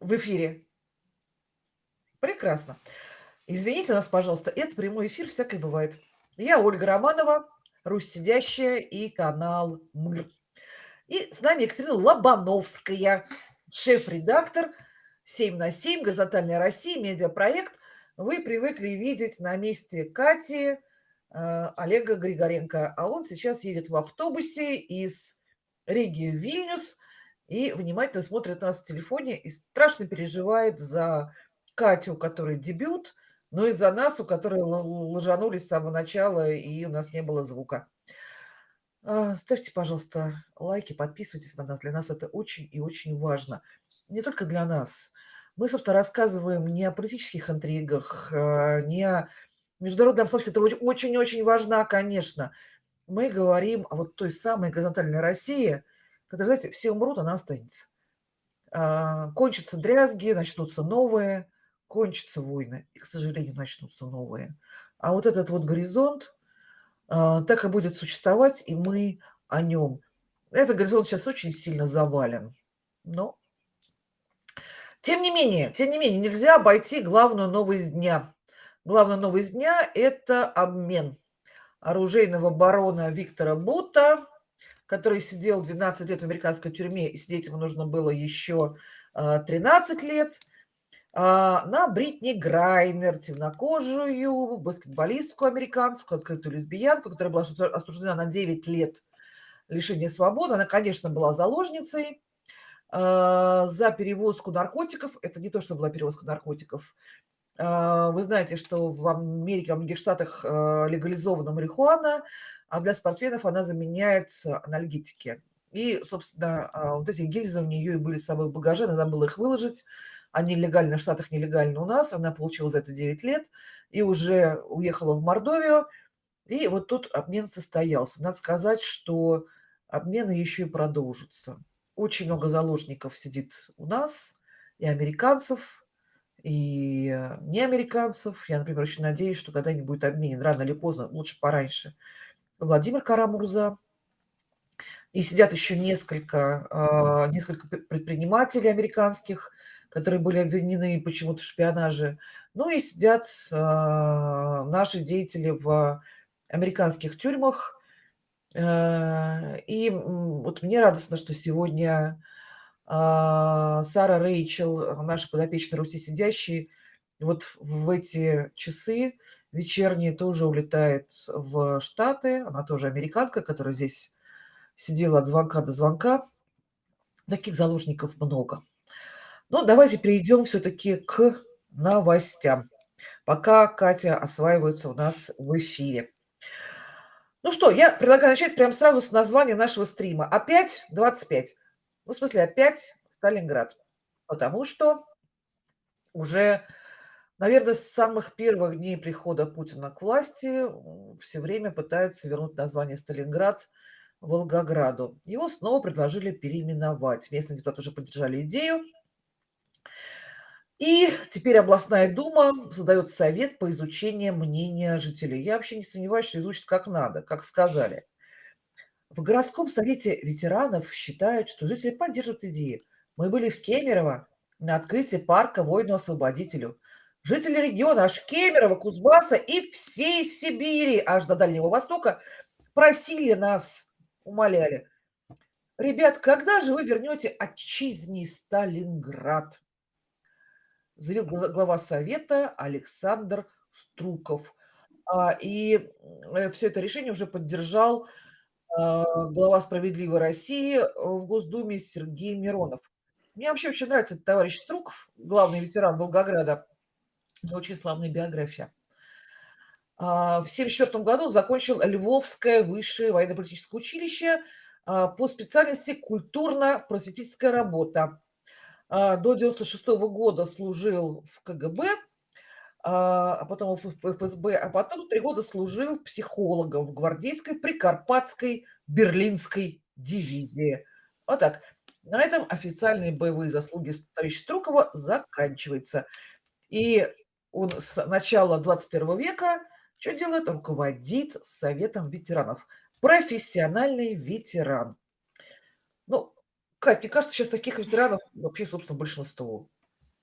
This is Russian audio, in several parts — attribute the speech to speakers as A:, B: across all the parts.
A: В эфире. Прекрасно. Извините нас, пожалуйста, это прямой эфир, всякое бывает. Я Ольга Романова, Русь сидящая и канал МИР. И с нами Екатерина Лобановская, шеф-редактор 7 на 7, «Горизонтальная Россия», медиапроект. Вы привыкли видеть на месте Кати э, Олега Григоренко, а он сейчас едет в автобусе из Риги в Вильнюс и внимательно смотрит нас в телефоне и страшно переживает за Катю, у дебют, но и за нас, у которой лажанулись с самого начала, и у нас не было звука. А, ставьте, пожалуйста, лайки, подписывайтесь на нас. Для нас это очень и очень важно. Не только для нас. Мы, собственно, рассказываем не о политических интригах, а, не о международной обстановке, которая очень-очень важна, конечно. Мы говорим о вот той самой горизонтальной России, которая, знаете, все умрут, она останется. А, кончатся дрязги, начнутся новые – кончатся войны, и, к сожалению, начнутся новые. А вот этот вот горизонт э, так и будет существовать, и мы о нем. Этот горизонт сейчас очень сильно завален. Но, тем не менее, тем не менее, нельзя обойти главную новость дня. Главная новость дня – это обмен оружейного барона Виктора Бута, который сидел 12 лет в американской тюрьме, и сидеть ему нужно было еще 13 лет – а, на Бритни Грайнер, темнокожую баскетболистку американскую, открытую лесбиянку, которая была осуждена на 9 лет лишения свободы. Она, конечно, была заложницей а, за перевозку наркотиков. Это не то, что была перевозка наркотиков. А, вы знаете, что в Америке, во многих штатах легализована марихуана, а для спортсменов она заменяет анальгетики. И, собственно, вот эти гильзы у нее и были с собой в багаже, она забыла их выложить они легально в Штатах, нелегально у нас. Она получила за это 9 лет и уже уехала в Мордовию. И вот тут обмен состоялся. Надо сказать, что обмены еще и продолжатся. Очень много заложников сидит у нас, и американцев, и не американцев. Я, например, очень надеюсь, что когда-нибудь обменен, рано или поздно, лучше пораньше, Владимир Карамурза. И сидят еще несколько, а, несколько предпринимателей американских, которые были обвинены почему-то в шпионаже. Ну и сидят э, наши деятели в американских тюрьмах. Э, и вот мне радостно, что сегодня э, Сара Рейчел, наша подопечная Руси сидящие, вот в эти часы вечерние тоже улетает в Штаты. Она тоже американка, которая здесь сидела от звонка до звонка. Таких заложников много. Ну, давайте перейдем все-таки к новостям, пока Катя осваивается у нас в эфире. Ну что, я предлагаю начать прямо сразу с названия нашего стрима. Опять 25. Ну, в смысле, опять Сталинград. Потому что уже, наверное, с самых первых дней прихода Путина к власти все время пытаются вернуть название Сталинград Волгограду. Его снова предложили переименовать. Местные депутаты уже поддержали идею. И теперь областная дума создает совет по изучению мнения жителей. Я вообще не сомневаюсь, что изучат как надо, как сказали. В городском совете ветеранов считают, что жители поддерживают идеи. Мы были в Кемерово на открытии парка воину-освободителю. Жители региона аж Кемерово, Кузбасса и всей Сибири, аж до Дальнего Востока, просили нас, умоляли. Ребят, когда же вы вернете отчизни Сталинград? заявил глава совета Александр Струков. А, и э, все это решение уже поддержал а, глава «Справедливой России» в Госдуме Сергей Миронов. Мне вообще очень нравится этот товарищ Струков, главный ветеран Волгограда. Очень славная биография. А, в 1974 году он закончил Львовское высшее военно-политическое училище по специальности «Культурно-просветительская работа». А, до 96 -го года служил в КГБ, а, а потом в ФСБ, а потом три года служил психологом в гвардейской прикарпатской берлинской дивизии. Вот так. На этом официальные боевые заслуги товарища Струкова заканчиваются. И он с начала 21 века что делает? Руководит Советом ветеранов. Профессиональный ветеран. Ну, Кать, мне кажется, сейчас таких ветеранов вообще, собственно, большинство.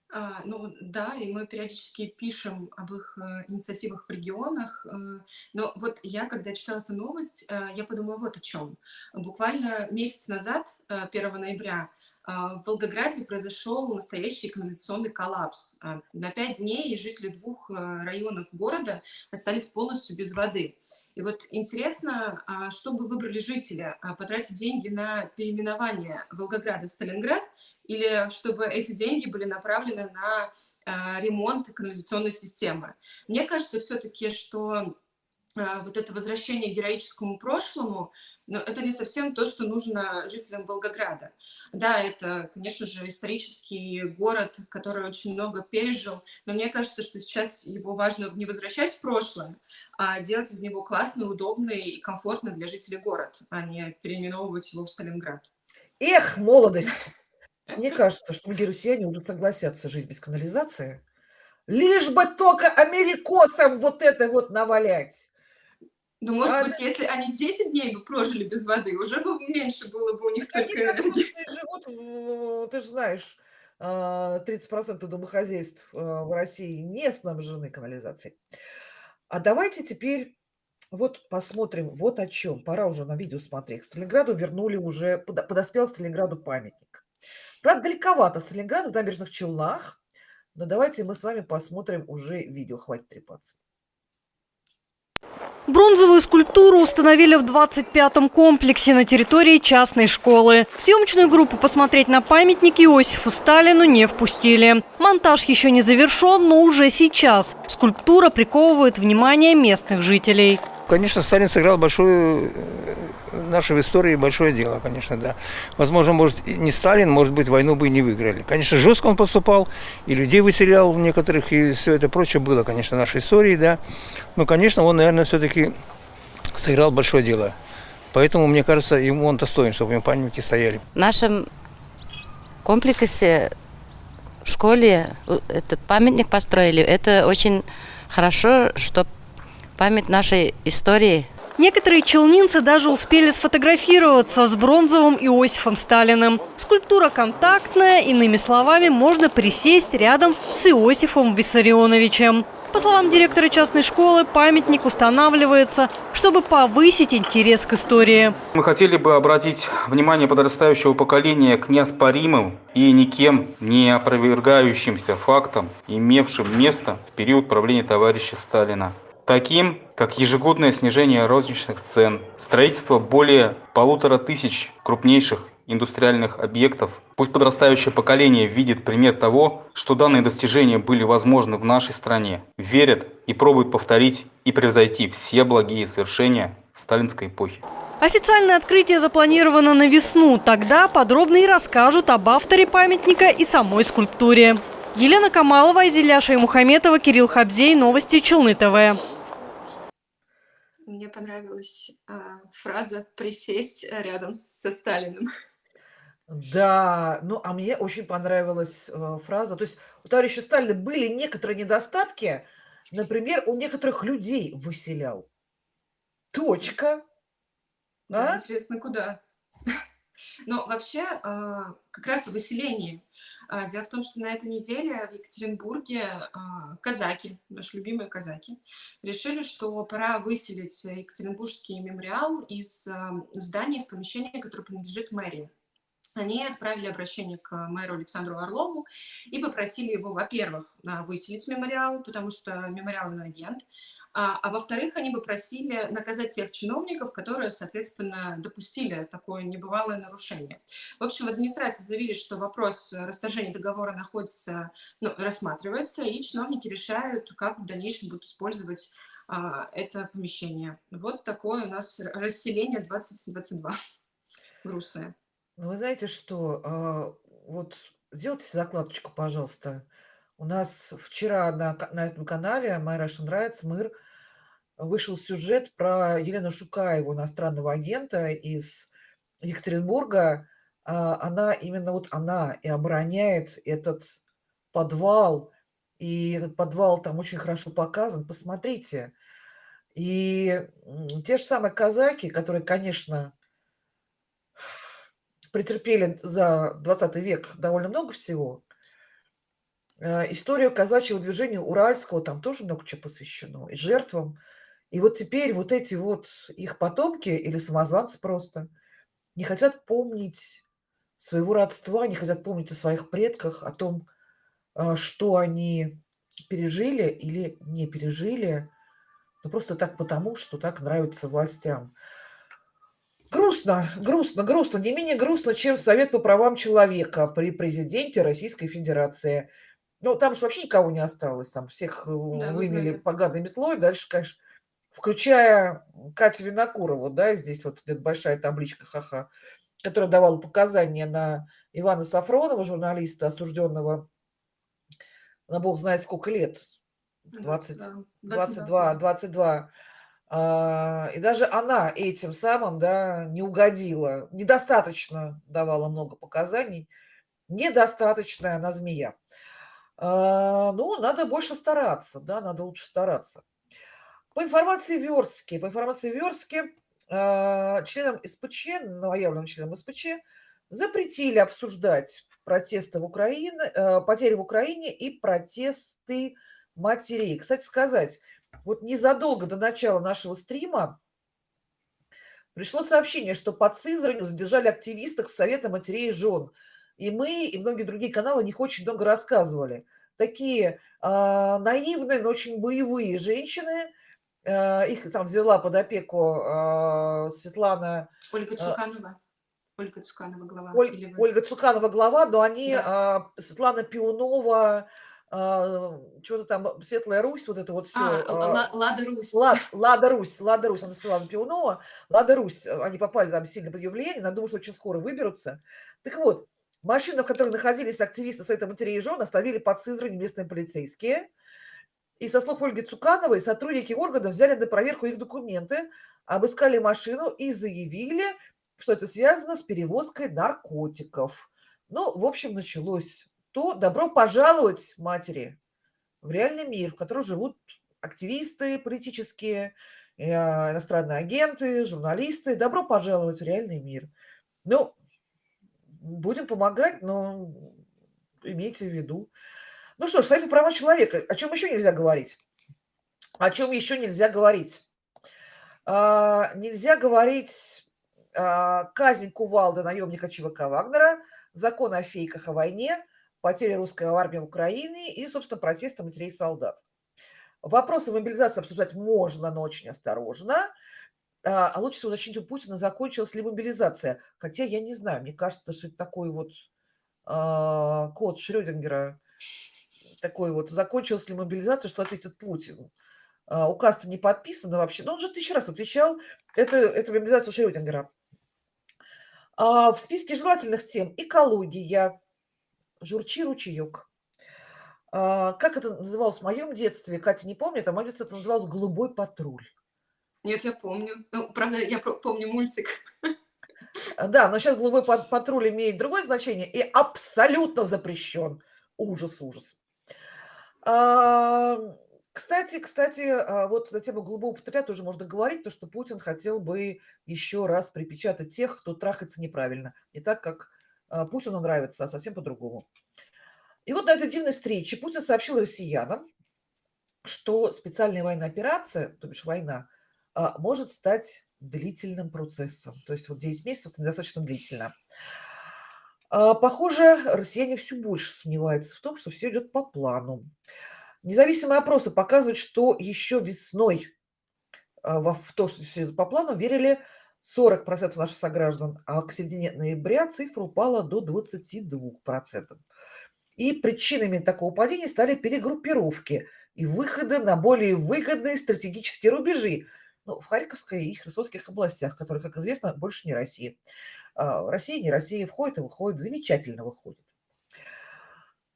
B: А, ну да, и мы периодически пишем об их, э, инициативах в регионах. Э, но вот я, когда читала эту новость, э, я подумала вот о чем. Буквально месяц назад, э, 1 ноября, а, в Волгограде произошел настоящий канализационный коллапс. А, на 5 дней жители двух районов города остались полностью без воды. И вот интересно, что бы выбрали жители? Потратить деньги на переименование Волгограда в Сталинград или чтобы эти деньги были направлены на а, ремонт канализационной системы. Мне кажется все-таки, что а, вот это возвращение к героическому прошлому, но это не совсем то, что нужно жителям Волгограда. Да, это, конечно же, исторический город, который очень много пережил, но мне кажется, что сейчас его важно не возвращать в прошлое, а делать из него классный, удобный и комфортный для жителей город, а не переименовывать его в Сталинград.
A: Эх, молодость! Мне кажется, что многие россияне уже согласятся жить без канализации, лишь бы только америкосам вот это вот навалять.
B: Ну, может быть, если они 10 дней бы прожили без воды, уже бы меньше было бы у них
A: они
B: столько
A: так
B: энергии.
A: живут, ты ж знаешь, а, 30 домохозяйств, а, в России не снабжены канализацией. А давайте теперь вот посмотрим вот о чём. Пора уже на видео смотреть. К Сталинграду вернули уже, подо подоспел к Сталинграду памятник. Правда, далековато Сталинград, в Набережных Челнах, но давайте мы с вами посмотрим уже видео, хватит трепаться.
C: Бронзовую скульптуру установили в 25-м комплексе на территории частной школы. В съемочную группу посмотреть на памятник Иосифу Сталину не впустили. Монтаж еще не завершен, но уже сейчас скульптура приковывает внимание местных жителей.
D: Конечно, Сталин сыграл большую в нашей истории большое дело, конечно, да. Возможно, может, не Сталин, может быть, войну бы и не выиграли. Конечно, жестко он поступал, и людей выселял некоторых, и все это прочее было, конечно, в нашей истории, да. Но, конечно, он, наверное, все-таки сыграл большое дело. Поэтому, мне кажется, ему он достоин, чтобы ему памятники стояли.
E: В нашем комплексе в школе э, этот памятник построили. Это очень хорошо, что память нашей истории
C: Некоторые челнинцы даже успели сфотографироваться с бронзовым Иосифом Сталиным. Скульптура контактная, иными словами, можно присесть рядом с Иосифом Виссарионовичем. По словам директора частной школы, памятник устанавливается, чтобы повысить интерес к истории.
F: Мы хотели бы обратить внимание подрастающего поколения к неоспоримым и никем не опровергающимся фактам, имевшим место в период правления товарища Сталина таким как ежегодное снижение розничных цен, строительство более полутора тысяч крупнейших индустриальных объектов. Пусть подрастающее поколение видит пример того, что данные достижения были возможны в нашей стране, верят и пробуют повторить и превзойти все благие свершения сталинской эпохи.
C: Официальное открытие запланировано на весну. Тогда подробно и расскажут об авторе памятника и самой скульптуре. Елена Камалова, Изиля Шаймухаметова, Кирилл Хабзей. Новости Челны ТВ.
B: Мне понравилась, а, фраза "присесть, э, рядом со Сталиным".
A: Да, ну, а мне очень понравилась, э, фраза. То есть у товарища Сталина были некоторые недостатки. Например, он некоторых людей выселял. Точка.
B: Да,
A: А?
B: интересно, куда? Но вообще, а, как раз о выселении. А, дело в том, что на этой неделе в Екатеринбурге, а, казаки, наши любимые казаки, решили, что пора выселить Екатеринбургский мемориал из, здания, из помещения, которое принадлежит мэрии. Они отправили обращение к мэру Александру Орлову и попросили его, во-первых, выселить мемориал, потому что мемориал иноагент, а, а во-вторых, они бы просили наказать тех чиновников, которые, соответственно, допустили такое небывалое нарушение. В общем, в администрации заявили, что вопрос расторжения договора находится, ну, рассматривается, и чиновники решают, как в дальнейшем будут использовать а, это помещение. Вот такое у нас расселение 2022. Грустное.
A: Ну, вы знаете что, а, вот сделайте закладочку, пожалуйста. У нас вчера на на этом канале My Russian Rights, МЫР, вышел сюжет про Елену Шукаеву, иностранного агента из Екатеринбурга. А, она, именно вот она и обороняет этот подвал, и этот подвал там очень хорошо показан. Посмотрите. И, те же самые казаки, которые, конечно претерпели за 20 век довольно много всего э, историю казачьего движения уральского, там тоже много чего посвящено, и жертвам. И вот теперь вот эти вот их потомки или самозванцы просто не хотят помнить своего родства, не хотят помнить о своих предках, о том, а, что они пережили или не пережили, ну просто так потому, что так нравится властям. Грустно, грустно, грустно. Не менее грустно, чем Совет по правам человека при президенте Российской Федерации. Ну, там же вообще никого не осталось, там всех э,
B: Да,
A: вымели
B: выгнали.
A: поганой метлой. Дальше, конечно, включая Катю Винокурову, да, здесь вот идет большая табличка ха-ха, которая давала показания на Ивана Сафронова, журналиста, осужденного на бог знает сколько лет, 20,
B: 22.
A: 22, 22. А, и даже она этим самым, да, не угодила, недостаточно давала много показаний, недостаточная она змея. А, ну, надо больше стараться, да, надо лучше стараться. По информации Верстки, по информации Верстки, а, членам СПЧ, новоявленным членам СПЧ, запретили обсуждать протесты в Украине, э, потери в Украине и протесты матерей. Кстати сказать, вот незадолго до начала нашего стрима пришло сообщение, что под Сызранью задержали активисток Совета матерей и жен. И мы, и многие другие каналы о них очень много рассказывали. Такие а, наивные, но очень боевые женщины. А, их там взяла под опеку а, Светлана
B: Ольга
A: А,
B: Цуканова. Ольга Цуканова, глава.
A: Оль-
B: Или?
A: Ольга Цуканова глава, но они,
B: Да.
A: Светлана Пиунова, что-то там, Светлая Русь, вот это вот все.
B: А, Лада Русь.
A: Лад, Лада Русь, Лада Русь, она Светлана Пиунова, Лада Русь, э, они попали там сильно под ее влияние, но я думаю, что очень скоро выберутся. Так вот, машину, в которой находились активисты Совета матерей и жен, оставили под Сызрань местные полицейские. И со слов Ольги Цукановой, сотрудники органов взяли на проверку их документы, обыскали машину и заявили, что это связано с перевозкой наркотиков. Ну, в общем, началось то добро пожаловать, матери, в реальный мир, в котором живут активисты политические, э, иностранные агенты, журналисты. Добро пожаловать в реальный мир. Ну, будем помогать, но имейте в виду. Ну что ж, Совет по человека. О чем еще нельзя говорить? О чем еще нельзя говорить? А, нельзя говорить а, казнь Кувалда, наемника ЧВК Вагнера, закон о фейках о войне, потери русской армии в Украине и, собственно, протесты матерей солдат. Вопросы мобилизации обсуждать можно, но очень осторожно. А а лучше всего уточнить у Путина, закончилась ли мобилизация. Хотя я не знаю, мне кажется, что это такой вот а, код Шрёдингера, такой вот, закончилась ли мобилизация, что ответит Путин. А, указ-то не подписан вообще. Но он же тысячу раз отвечал, это, это мобилизация Шрёдингера. А, в списке желательных тем экология, журчи ручеек. А, как это называлось в моем детстве? Катя не помнит, а в моем детстве это называлось «Голубой патруль».
B: Нет, я помню. Ну, правда, я помню мультик.
A: А, Да, но сейчас «Голубой пат- патруль» имеет другое значение и абсолютно запрещен. Ужас, ужас. Кстати, кстати, а, вот на тему голубого патруля тоже можно говорить, то, что Путин хотел бы еще раз припечатать тех, кто трахается неправильно. Не так, как а, Путину нравится, а совсем по-другому. И вот на этой дивной встрече Путин сообщил россиянам, что специальная военная операция, то бишь война, а, может стать длительным процессом. То есть вот 9 месяцев– это недостаточно длительно. А, Похоже, россияне все больше сомневаются в том, что все идет по плану. Независимые опросы показывают, что еще весной а, в то, что все идет по плану, верили 40% наших сограждан, а к середине ноября цифра упала до 22%. И причинами такого падения стали перегруппировки и выходы на более выгодные стратегические рубежи ну, в Харьковской и Херсонских областях, которые, как известно, больше не Россия. А, Россия, не Россия, входит и выходит, замечательно выходит.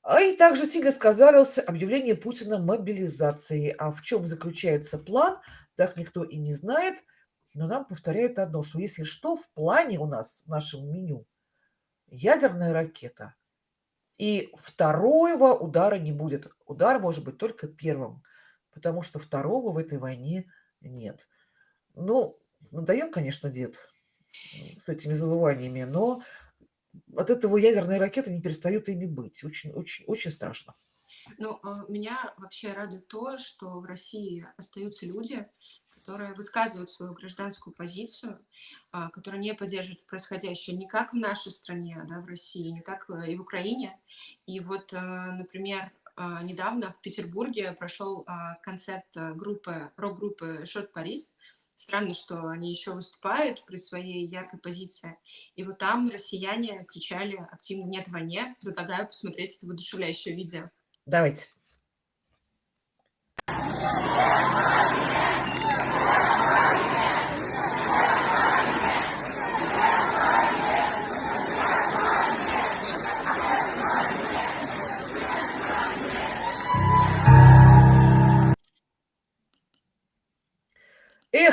A: А и также сильно сказалось объявление Путина мобилизации. А в чем заключается план, так никто и не знает. Но нам повторяют одно, что если что, в плане у нас, в нашем меню, ядерная ракета. И второго удара не будет. Удар может быть только первым, потому что второго в этой войне нет. Ну, надоел, конечно, дед с этими завываниями, но от этого ядерные ракеты не перестают ими быть. Очень, очень, очень страшно.
B: Ну, а, меня вообще радует то, что в России остаются люди, которые высказывают свою гражданскую позицию, а, которые не поддерживают происходящее не как в нашей стране, да, в России, не как э, и в Украине. И вот, э, например, а, недавно в Петербурге прошел концерт э, группы, рок-группы «Шот Парис». Странно, что они еще выступают при своей яркой позиции. И вот там россияне кричали активно «Нет войне». Предлагаю посмотреть это воодушевляющее видео.
A: Давайте.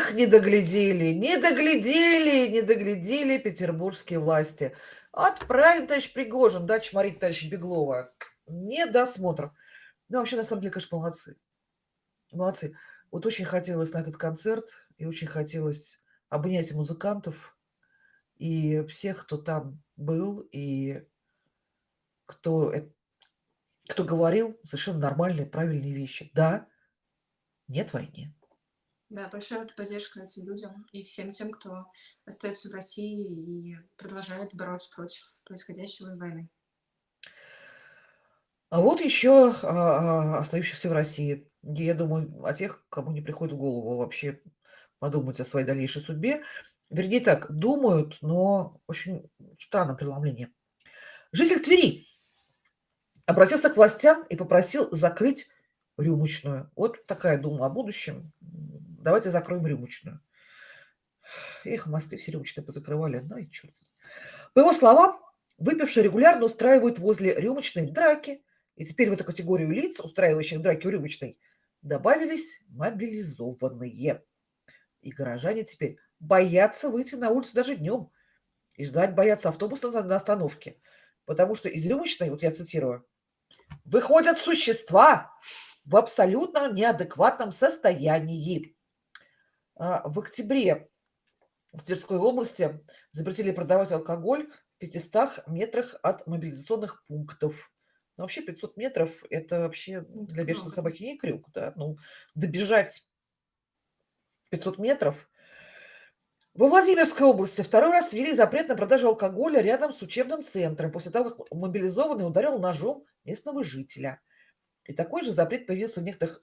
A: Эх, не доглядели, не доглядели, не доглядели петербургские власти. Отправим, товарищ Пригожин, да, чморить товарища Беглова. Не досмотр. Ну, вообще, на самом деле, конечно, молодцы. Молодцы. Вот очень хотелось на этот концерт, и очень хотелось обнять музыкантов, и всех, кто там был, и кто, кто говорил совершенно нормальные, правильные вещи. Да, нет войны.
B: Да, большая поддержка этим людям и всем тем, кто остается в России и продолжает бороться против происходящего войны.
A: А вот еще а, а, остающихся в России. Я думаю, о тех, кому не приходит в голову вообще подумать о своей дальнейшей судьбе. Вернее так, думают, но очень странное преломление. Житель Твери обратился к властям и попросил закрыть рюмочную. Вот такая дума о будущем. Давайте закроем рюмочную. Эх, в Москве все рюмочные позакрывали. Ну и черт. По его словам, выпившие регулярно устраивают возле рюмочной драки. И теперь в эту категорию лиц, устраивающих драки у рюмочной, добавились мобилизованные. И горожане теперь боятся выйти на улицу даже днем. И ждать боятся автобуса на остановке. Потому что из рюмочной, вот я цитирую, выходят существа в абсолютно неадекватном состоянии. А, в октябре в Тверской области запретили продавать алкоголь в 500 метрах от мобилизационных пунктов. Ну, вообще 500 метров– это вообще
B: Ну,
A: для бешеной собаки не крюк. Да? Ну, добежать 500 метров. Во Владимирской области второй раз ввели запрет на продажу алкоголя рядом с учебным центром после того, как мобилизованный ударил ножом местного жителя. И такой же запрет появился в некоторых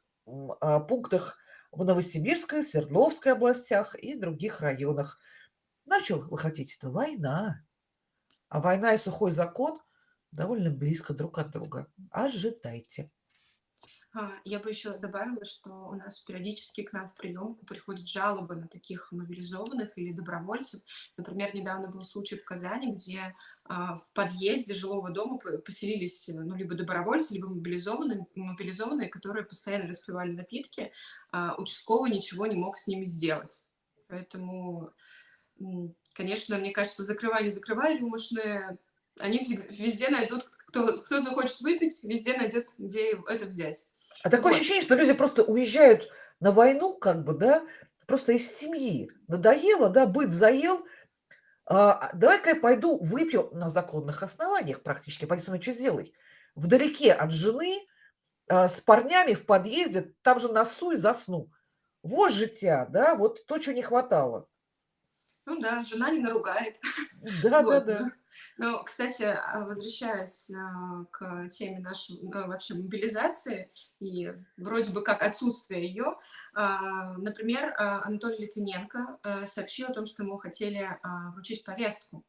A: а, пунктах в Новосибирской, Свердловской областях и других районах. Ну, а чё вы хотите-то? Война. А война и сухой закон довольно близко друг от друга. Ожидайте.
B: А, Я бы еще добавила, что у нас периодически к нам в приемку приходят жалобы на таких мобилизованных или добровольцев. Например, недавно был случай в Казани, где а, в подъезде жилого дома по- поселились ну, либо добровольцы, либо мобилизованные, мобилизованные, которые постоянно распивали напитки. А участковый ничего не мог с ними сделать. Поэтому, конечно, мне кажется, закрывай, не закрывай рюмочные, они везде найдут, кто, кто захочет выпить, везде найдет, где это взять.
A: А такое
B: Вот.
A: ощущение, что люди просто уезжают на войну, как бы, да, просто из семьи. Надоело, да, быт заел. А, давай-ка я пойду выпью на законных основаниях практически. Пойди со мной что сделай. Вдалеке от жены, а, с парнями в подъезде, там же носу и засну. Вот життя, да, вот то, чего не хватало.
B: Ну да, жена не наругает.
A: Да, да,
B: Вот.
A: да.
B: Но, кстати, а, возвращаясь а, к теме нашей а, вообще мобилизации и вроде бы как отсутствия ее, например, Анатолий Литвиненко сообщил о том, что ему хотели вручить повестку.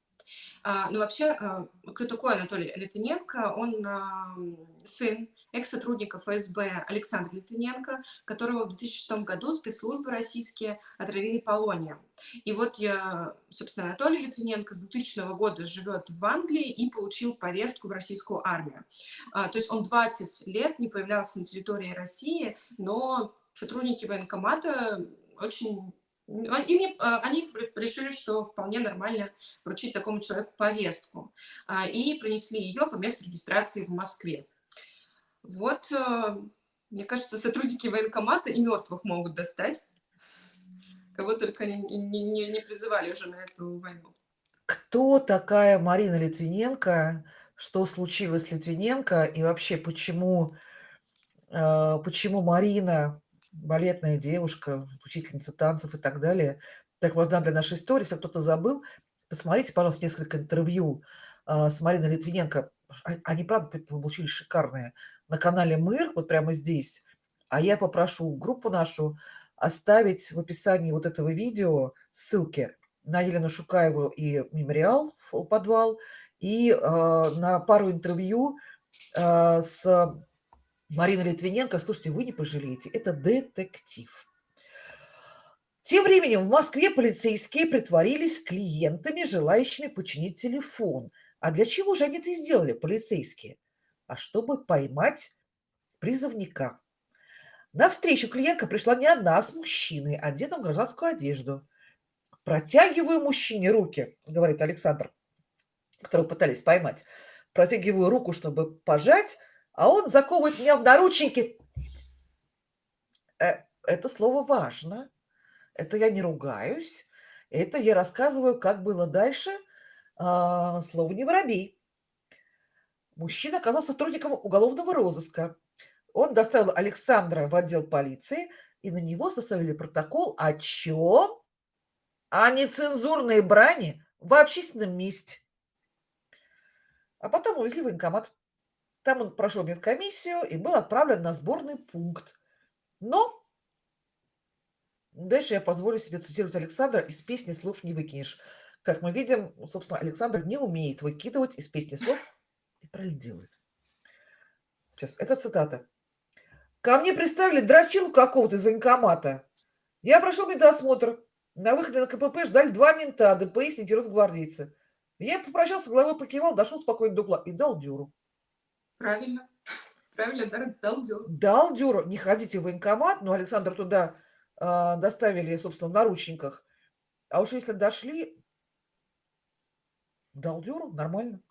B: Ну, вообще, кто такой Анатолий Литвиненко? Он сын экс-сотрудника ФСБ Александра Литвиненко, которого в 2006 году спецслужбы российские отравили полонием. И вот я, собственно, Анатолий Литвиненко с 2000 года живет в Англии и получил повестку в российскую армию. А, То есть он 20 лет не появлялся на территории России, но сотрудники военкомата очень... ну, Им не- а, они решили, что вполне нормально вручить такому человеку повестку. а, И принесли ее по месту регистрации в Москве. Вот, э, мне кажется, сотрудники военкомата и мертвых могут достать. Кого только не, не- не- призывали уже на эту войну.
A: Кто такая Марина Литвиненко? Что случилось с Литвиненко? И вообще, почему а, почему Марина, балетная девушка, учительница танцев и так далее, так важна для нашей истории. Если кто-то забыл, посмотрите, пожалуйста, несколько интервью а, с Мариной Литвиненко. Они, правда, получились шикарные. На канале «Мыр», вот прямо здесь. А я попрошу группу нашу оставить в описании вот этого видео ссылки на Елену Шукаеву и мемориал, подвал, и э, на пару интервью э, с Мариной Литвиненко. Слушайте, вы не пожалеете, это детектив. Тем временем в Москве полицейские притворились клиентами, желающими починить телефон. А для чего же они это сделали, полицейские? А чтобы поймать призывника. На встречу клиентка пришла не одна, а с мужчиной, одетым в гражданскую одежду. Протягиваю мужчине руки, говорит Александр, которого пытались поймать. Протягиваю руку, чтобы пожать, а он заковывает меня в наручники. Э, это слово важно. Это я не ругаюсь. Это я рассказываю, как было дальше. А, слово не воробей. Мужчина оказался сотрудником уголовного розыска. Он доставил Александра в отдел полиции, и на него составили протокол о чем? О нецензурной брани в общественном месте. А потом увезли в военкомат. Там он прошел медкомиссию и был отправлен на сборный пункт. Но дальше я позволю себе цитировать Александра из песни «Слов не выкинешь». Как мы видим, собственно, Александр не умеет выкидывать из песни слов и правильно делает. Сейчас, это цитата. Ко мне представили дрочилу какого-то из военкомата. Я прошел медосмотр. На выходе на КПП ждали два мента, ДПС и росгвардейцы. Я попрощался, головой покивал, дошел спокойно до угла и дал дюру.
B: Правильно. Правильно, да, дал дюру.
A: Дал дюру. Не ходите в военкомат, но Александр туда э, доставили, собственно, в наручниках. А уж если дошли, дал дюру, нормально.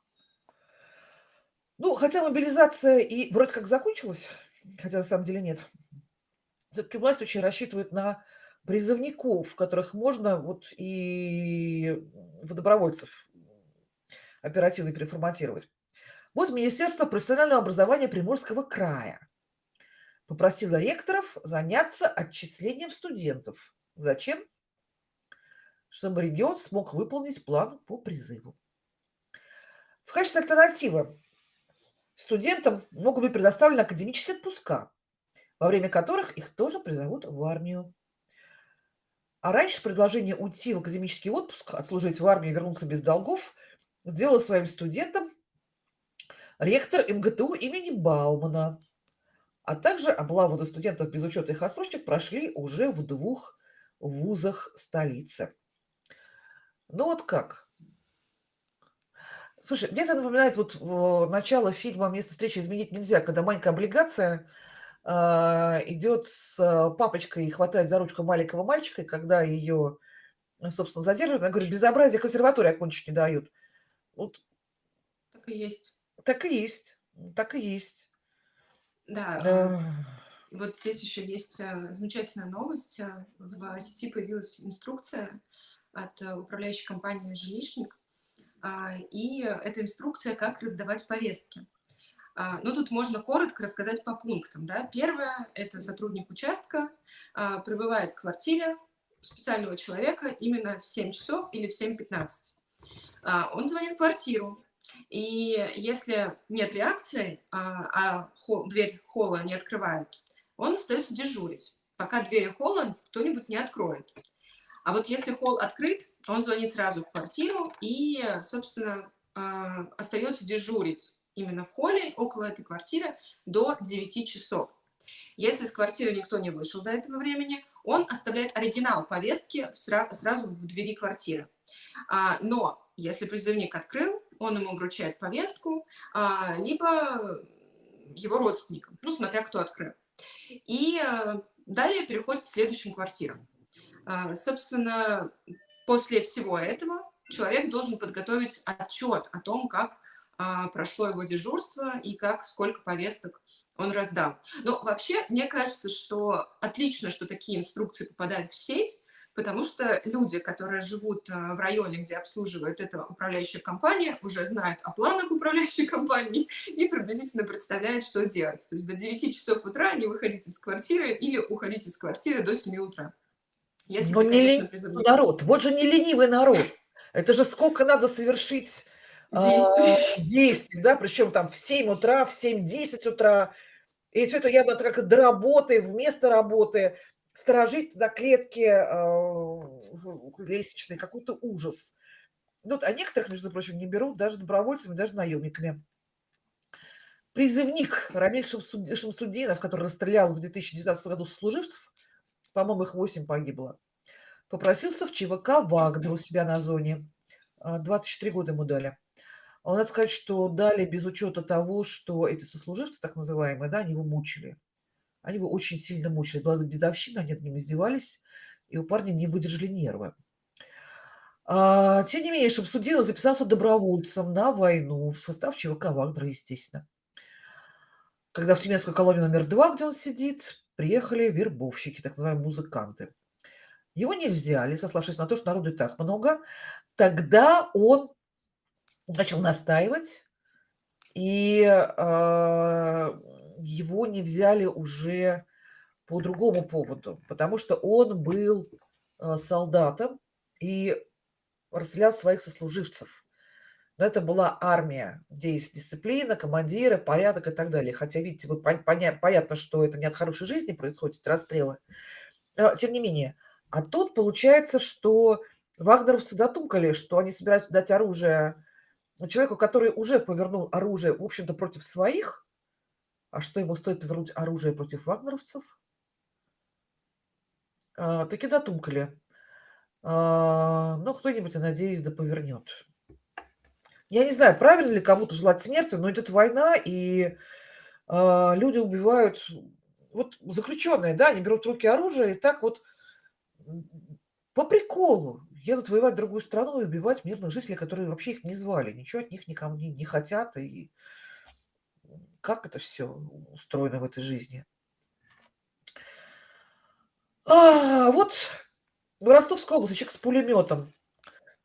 A: Ну, хотя мобилизация и вроде как закончилась, хотя на самом деле нет. Все-таки власть очень рассчитывает на призывников, которых можно вот и в добровольцев оперативно переформатировать. Вот Министерство профессионального образования Приморского края попросило ректоров заняться отчислением студентов. Зачем? Чтобы регион смог выполнить план по призыву. В качестве альтернативы Студентам могут быть предоставлены академические отпуска, во время которых их тоже призовут в армию. А раньше предложение уйти в академический отпуск, отслужить в армии вернуться без долгов сделала своим студентам ректор МГТУ имени Баумана. А также облаву на студентов без учета их отсрочек прошли уже в двух вузах столицы. Ну вот как? Слушай, мне это напоминает вот начало фильма «Место встречи изменить нельзя», когда маленькая облигация а, идет с а, папочкой и хватает за ручку маленького мальчика, и когда ее, собственно, задерживают, она говорит, безобразие консерватории окончить не дают. Вот
B: Так и есть.
A: так и есть, так и есть.
B: Да,
A: Да.
B: вот здесь еще есть э, замечательная новость. Э, В сети появилась инструкция от э, управляющей компании «Жилищник», и это инструкция, как раздавать повестки. А, ну, тут можно коротко рассказать по пунктам. Да? Первое – это сотрудник участка а, прибывает в квартире специального человека именно в 7 часов или в 7.15. Он звонит в квартиру, и если нет реакции, а дверь холла не открывают, он остается дежурить, пока двери холла кто-нибудь не откроет. А вот если холл открыт, он звонит сразу в квартиру и, собственно, а, остается дежурить именно в холле около этой квартиры до 9 часов. Если с квартиры никто не вышел до этого времени, он оставляет оригинал повестки сразу в двери квартиры. А, но если призывник открыл, он ему вручает повестку, а, либо его родственникам, ну, смотря кто открыл. И э, далее переходит к следующим квартирам. А, собственно, после всего этого человек должен подготовить отчет о том, как а, прошло его дежурство и как, сколько повесток он раздал. Но вообще, мне кажется, что отлично, что такие инструкции попадают в сеть, потому что люди, которые живут а, в районе, где обслуживает эта управляющая компания, уже знают о планах управляющей компании и приблизительно представляют, что делать. То есть до 9 часов утра не выходить из квартиры или уходить из квартиры до 7 утра. Если
A: Но не ленивый
B: призываете
A: народ. Вот же не ленивый народ. Это же сколько надо совершить а,
B: действий.
A: действий, да, причем там в 7 утра, в 7-10 утра. И все это явно как до работы, вместо работы, сторожить на клетке в- лестничной, какой-то ужас. Ну, а некоторых, между прочим, не берут даже добровольцами, даже наемниками. Призывник Рамиль Шамсуд- Шамсудинов, который расстрелял в 2019 году служивцев, по-моему, их 8 погибло, попросился в ЧВК «Вагнер» у себя на зоне. А, 24 года ему дали. А надо сказать, что дали без учета того, что эти сослуживцы, так называемые, да, они его мучили. Они его очень сильно мучили. Была дедовщина, они над ним издевались, и у парня не выдержали нервы. А, тем не менее, Шамсудинов записался добровольцем на войну в состав ЧВК «Вагнера», естественно. Когда в Тюменскую колонию номер два, где он сидит, приехали вербовщики, так называемые музыканты. Его не взяли, сославшись на то, что народу и так много. Тогда он начал настаивать, и а, его не взяли уже по другому поводу, потому что он был а, солдатом и расстрелял своих сослуживцев. Но это была армия, где есть дисциплина, командиры, порядок и так далее. Хотя, видите, вы пон- поня- понятно, что это не от хорошей жизни происходят эти расстрелы. А, Тем не менее. А тут получается, что вагнеровцы дотумкали, что они собираются дать оружие человеку, который уже повернул оружие, в общем-то, против своих. А что ему стоит повернуть оружие против вагнеровцев? А, таки дотумкали. А, ну, кто-нибудь, я надеюсь, да повернет. Я не знаю, правильно ли кому-то желать смерти, но идет война, и а, люди убивают, вот заключенные, да, они берут в руки оружие и так вот по приколу едут воевать в другую страну и убивать мирных жителей, которые вообще их не звали, ничего от них никому не, не хотят. И как это все устроено в этой жизни? А, вот в Ростовской области человек с пулеметом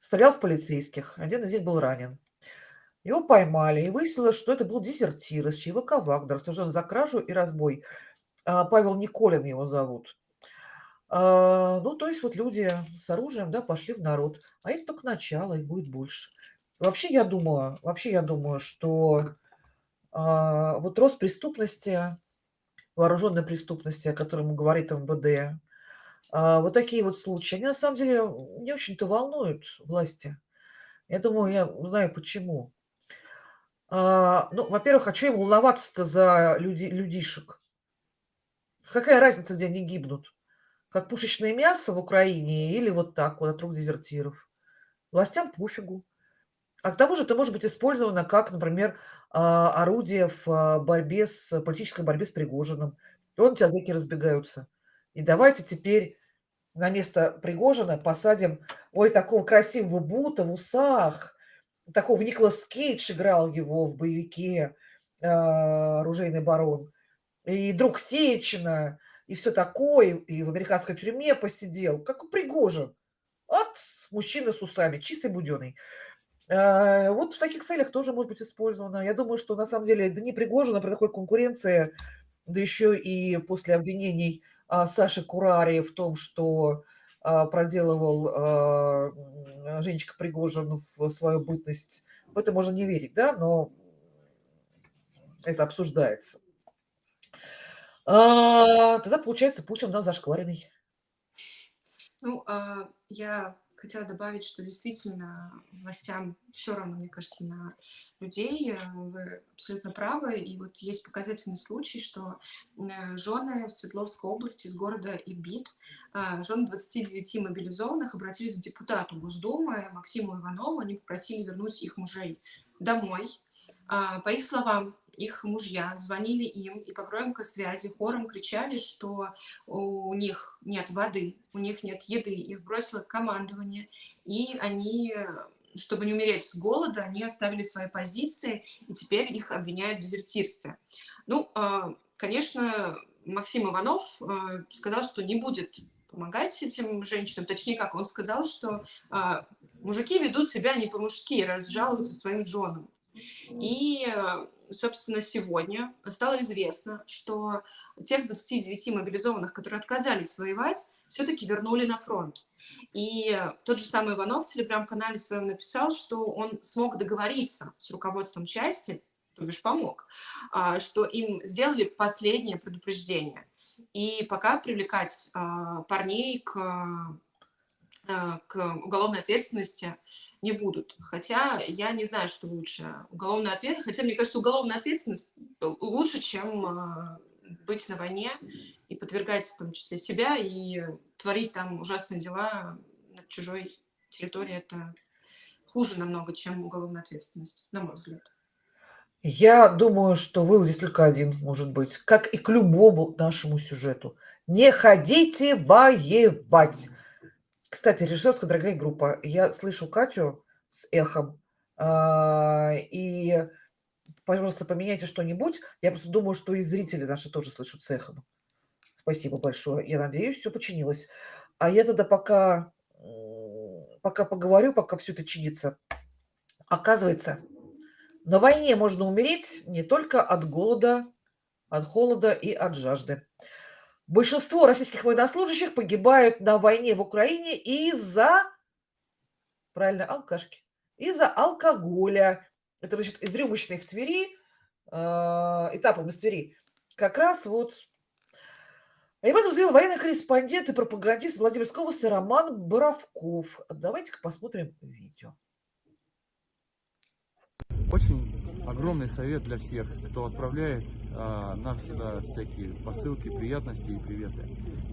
A: стрелял в полицейских. Один из них был ранен. Его поймали, и выяснилось, что это был дезертир из ЧВК «Вагнер», осужден за кражу и разбой. А, Павел Николин его зовут. А, Ну, то есть вот люди с оружием, да, пошли в народ. А это только начало, их будет больше. Вообще, я думаю, вообще, я думаю, что а, вот рост преступности, вооруженной преступности, о котором говорит МВД, вот такие вот случаи, они на самом деле не очень-то волнуют власти. Я думаю, я знаю почему. А, ну, во-первых, а чё им волноваться-то за люди, людишек? Какая разница, где они гибнут? Как пушечное мясо в Украине или вот так вот от рук дезертиров? Властям пофигу. А к тому же это может быть использовано как, например, а, орудие в борьбе с политической борьбе с Пригожиным. И вон у тебя зэки разбегаются. И давайте теперь на место Пригожина посадим, ой, такого красивого Бута в усах, такого Николас Кейдж играл его в боевике а, «Оружейный барон», и друг Сечина, и все такое, и в американской тюрьме посидел, как у Пригожин. От мужчины с усами, чистый буденный. А, Вот в таких целях тоже может быть использовано. Я думаю, что на самом деле, да не Пригожина при такой конкуренции, да еще и после обвинений а, Саши Курари в том, что а, проделывал а, Женечка Пригожин в свою бытность, в это можно не верить, да, но это обсуждается. А, Тогда получается Путин у нас зашкваренный.
B: Ну, а, я хотела добавить, что действительно властям все равно, мне кажется, на людей. э, Вы абсолютно правы. И вот есть показательный случай, что э, жены в Свердловской области из города Ильбит, а, жены 29 мобилизованных обратились к депутату Госдумы Максиму Иванову. Они попросили вернуть их мужей домой. А, По их словам, их мужья звонили им и по громкой связи хором кричали, что у них нет воды, у них нет еды, их бросило командование, и они, чтобы не умереть с голода, они оставили свои позиции, и теперь их обвиняют в дезертирстве. Ну, а, конечно, Максим Иванов э, сказал, что не будет помогать этим женщинам. Точнее, как он сказал, что а, мужики ведут себя не по-мужски, раз жалуются своим женам. И, э, собственно, сегодня стало известно, что тех 29 мобилизованных, которые отказались воевать, все-таки вернули на фронт. И тот же самый Иванов в телеграм-канале своем написал, что он смог договориться с руководством части, то бишь помог, а, что им сделали последнее предупреждение. И пока привлекать а, парней к, а, к уголовной ответственности не будут. Хотя я не знаю, что лучше. Уголовная ответственность, хотя мне кажется, уголовная ответственность лучше, чем а, быть на войне и подвергать в том числе себя и творить там ужасные дела на чужой территории. Это хуже намного, чем уголовная ответственность, на мой взгляд.
A: Я думаю, что вывод здесь только один может быть, как и к любому нашему сюжету. Не ходите воевать. Кстати, режиссерская дорогая группа. Я слышу Катю с эхом. А, и, пожалуйста, поменяйте что-нибудь. Я просто думаю, что и зрители наши тоже слышат с эхом. Спасибо большое. Я надеюсь, все починилось. А я тогда пока, пока поговорю, пока все это чинится. Оказывается, на войне можно умереть не только от голода, от холода и от жажды. Большинство российских военнослужащих погибают на войне в Украине из-за, правильно, алкашки, из-за алкоголя. Это, значит, из рюмочной в Твери, э, этапом из Твери. Как раз вот и об этом заявил военный корреспондент и пропагандист Владимирской области Роман Боровков. Давайте-ка посмотрим видео.
G: Очень огромный совет для всех, кто отправляет а, нам сюда всякие посылки, приятности и приветы.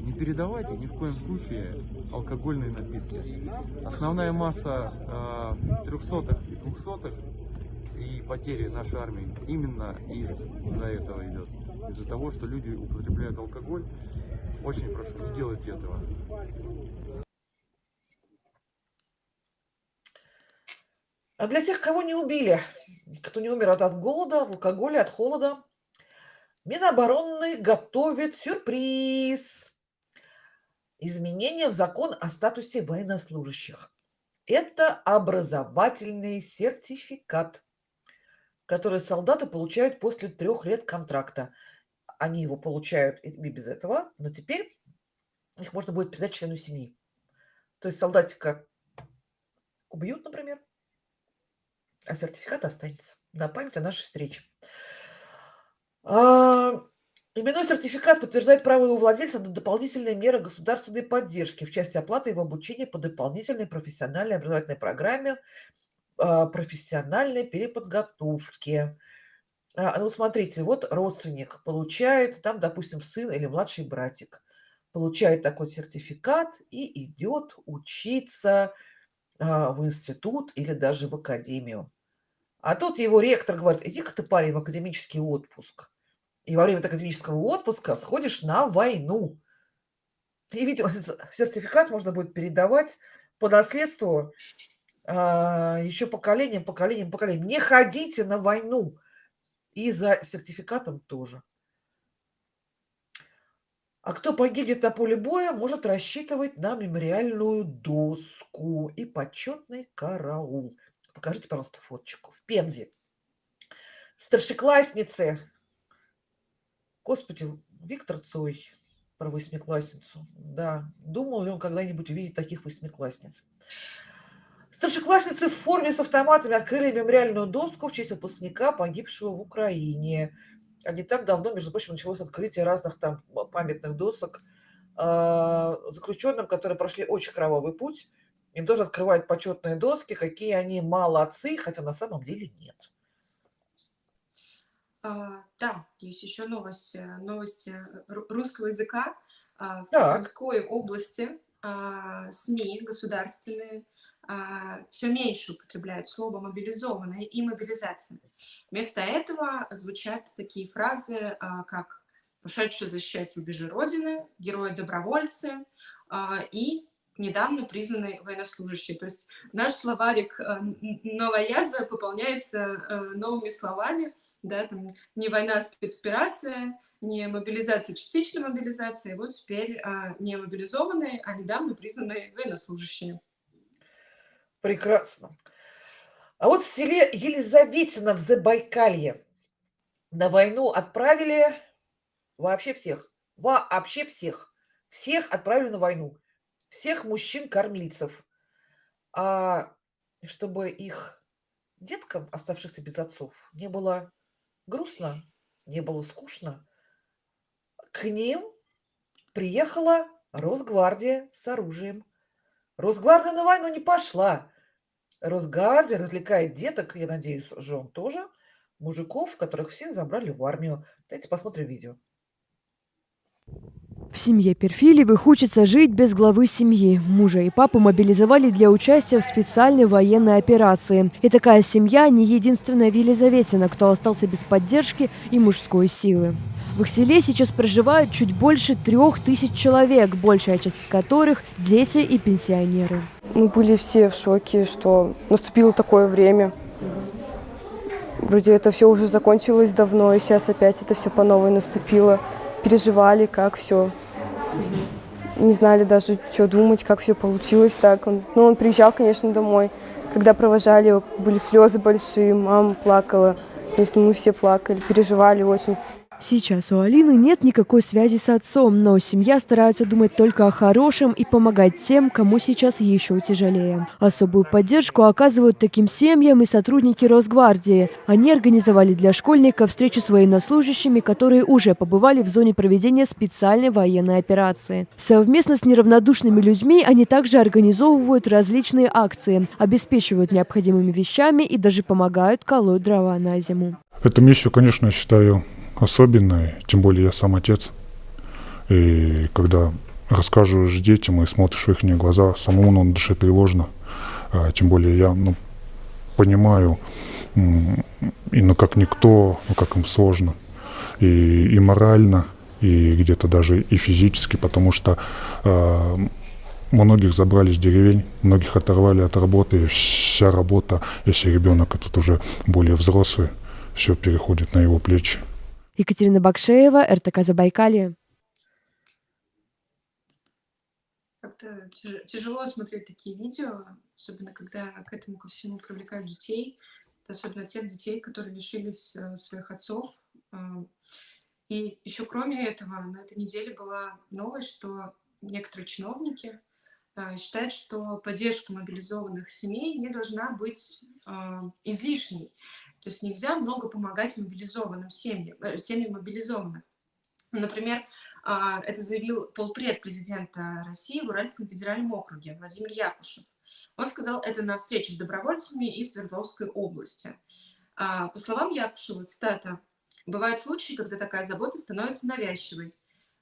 G: Не передавайте ни в коем случае алкогольные напитки. Основная масса а, трехсотых и двухсотых и потери нашей армии именно из-за этого идет. Из-за того, что люди употребляют алкоголь. Очень прошу, не делайте этого.
A: А для тех, кого не убили, кто не умер от, от голода, от алкоголя, от холода, Минобороны готовит сюрприз. Изменения в закон о статусе военнослужащих. Это образовательный сертификат, который солдаты получают после трех лет контракта. Они его получают и без этого, но теперь их можно будет передать члену семьи. То есть солдатика убьют, например, а сертификат останется на память о нашей встрече. А, именной сертификат подтверждает право его владельца на дополнительные меры государственной поддержки в части оплаты его обучения по дополнительной профессиональной образовательной программе а, профессиональной переподготовки. А, ну, смотрите, вот родственник получает, там, допустим, сын или младший братик, получает такой сертификат и идет учиться в институт или даже в академию. А тут его ректор говорит, иди-ка ты, парень, в академический отпуск. И во время академического отпуска сходишь на войну. И, видимо, сертификат можно будет передавать по наследству а, еще поколением, поколением, поколением. Не ходите на войну. И за сертификатом тоже. А кто погибнет на поле боя, может рассчитывать на мемориальную доску и почетный караул. Покажите, пожалуйста, фоточку. В Пензе. Старшеклассницы. Господи, Виктор Цой про восьмиклассницу. Да, думал ли он когда-нибудь увидеть таких восьмиклассниц? Старшеклассницы в форме с автоматами открыли мемориальную доску в честь выпускника, погибшего в Украине. А не так давно, между прочим, началось открытие разных там памятных досок э, заключенным, которые прошли очень кровавый путь им тоже открывают почетные доски, какие они молодцы, хотя на самом деле нет.
B: А, да, есть еще новости, новости русского языка. А, в
A: Так.
B: Области а, СМИ государственные а, все меньше употребляют слово «мобилизованные» и «мобилизация». Вместо этого звучат такие фразы, а, как «ушедшие защищать рубежи Родины», «герои-добровольцы» а, и недавно признанный военнослужащий. То есть наш словарик э, новояза пополняется э, новыми словами, да, там не война, а спецоперация, не мобилизация, частичная мобилизация, вот теперь а, не мобилизованные, а недавно признанные военнослужащие.
A: Прекрасно. А вот в селе Елизаветино в Забайкалье на войну отправили вообще всех. Вообще всех. Всех отправили на войну. Всех мужчин-кормильцев. А чтобы их деткам, оставшихся без отцов, не было грустно, не было скучно, к ним приехала Росгвардия с оружием. Росгвардия на войну не пошла. Росгвардия развлекает деток, я надеюсь, жен тоже, мужиков, которых всех забрали в армию. Давайте посмотрим видео.
H: В семье Перфильевых хочется жить без главы семьи. Мужа и папу мобилизовали для участия в специальной военной операции. И такая семья не единственная в Елизаветино, кто остался без поддержки и мужской силы. В их селе сейчас проживают чуть больше трех тысяч человек, большая часть из которых – дети и пенсионеры.
I: Мы были все в шоке, что наступило такое время. Вроде это все уже закончилось давно, и сейчас опять это все по новой наступило. Переживали, как все. Не знали даже, что думать, как все получилось так. Он, ну, он приезжал, конечно, домой. Когда провожали его, были слезы большие, мама плакала. Конечно, мы все плакали, переживали очень.
H: Сейчас у Алины нет никакой связи с отцом, но семья старается думать только о хорошем и помогать тем, кому сейчас еще тяжелее. Особую поддержку оказывают таким семьям и сотрудники Росгвардии. Они организовали для школьников встречу с военнослужащими, которые уже побывали в зоне проведения специальной военной операции. Совместно с неравнодушными людьми они также организовывают различные акции, обеспечивают необходимыми вещами и даже помогают колоть дрова на зиму.
J: Эту миссию, конечно, считаю особенной, тем более я сам отец. И когда рассказываешь детям и смотришь в их глаза, самому на душе тревожно. А, Тем более я ну, понимаю, и ну как никто, ну как им сложно. И, и морально, и где-то даже и физически, потому что а, многих забрали с деревень, многих оторвали от работы, и вся работа, если ребенок этот уже более взрослый, все переходит на его плечи.
H: Екатерина Бакшеева, РТК Забайкалье.
B: Как-то тяж- тяжело смотреть такие видео, особенно когда к этому ко всему привлекают детей, особенно тех детей, которые лишились э, своих отцов. А, И еще кроме этого, на этой неделе была новость, что некоторые чиновники а, считают, что поддержка мобилизованных семей не должна быть а, излишней. То есть нельзя много помогать мобилизованным семьям, э, семьям мобилизованных. Например, а, это заявил полпред президента России в Уральском федеральном округе Владимир Якушев. Он сказал это на встрече с добровольцами из Свердловской области. А, По словам Якушева, цитата, «Бывают случаи, когда такая забота становится навязчивой.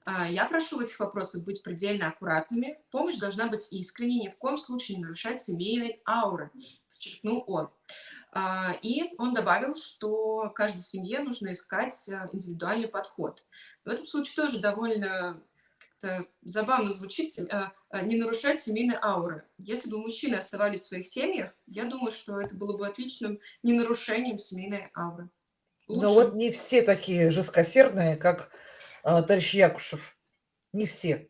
B: А, Я прошу в этих вопросах быть предельно аккуратными. Помощь должна быть искренней, ни в коем случае не нарушать семейной ауры», подчеркнул он. А, И он добавил, что каждой семье нужно искать а, индивидуальный подход. В этом случае тоже довольно забавно звучит а, не нарушать семейной ауры. Если бы мужчины оставались в своих семьях, я думаю, что это было бы отличным ненарушением семейной ауры.
A: Но
B: Лучше.
A: вот не все такие жесткосердные, как товарищ Якушев. Не все.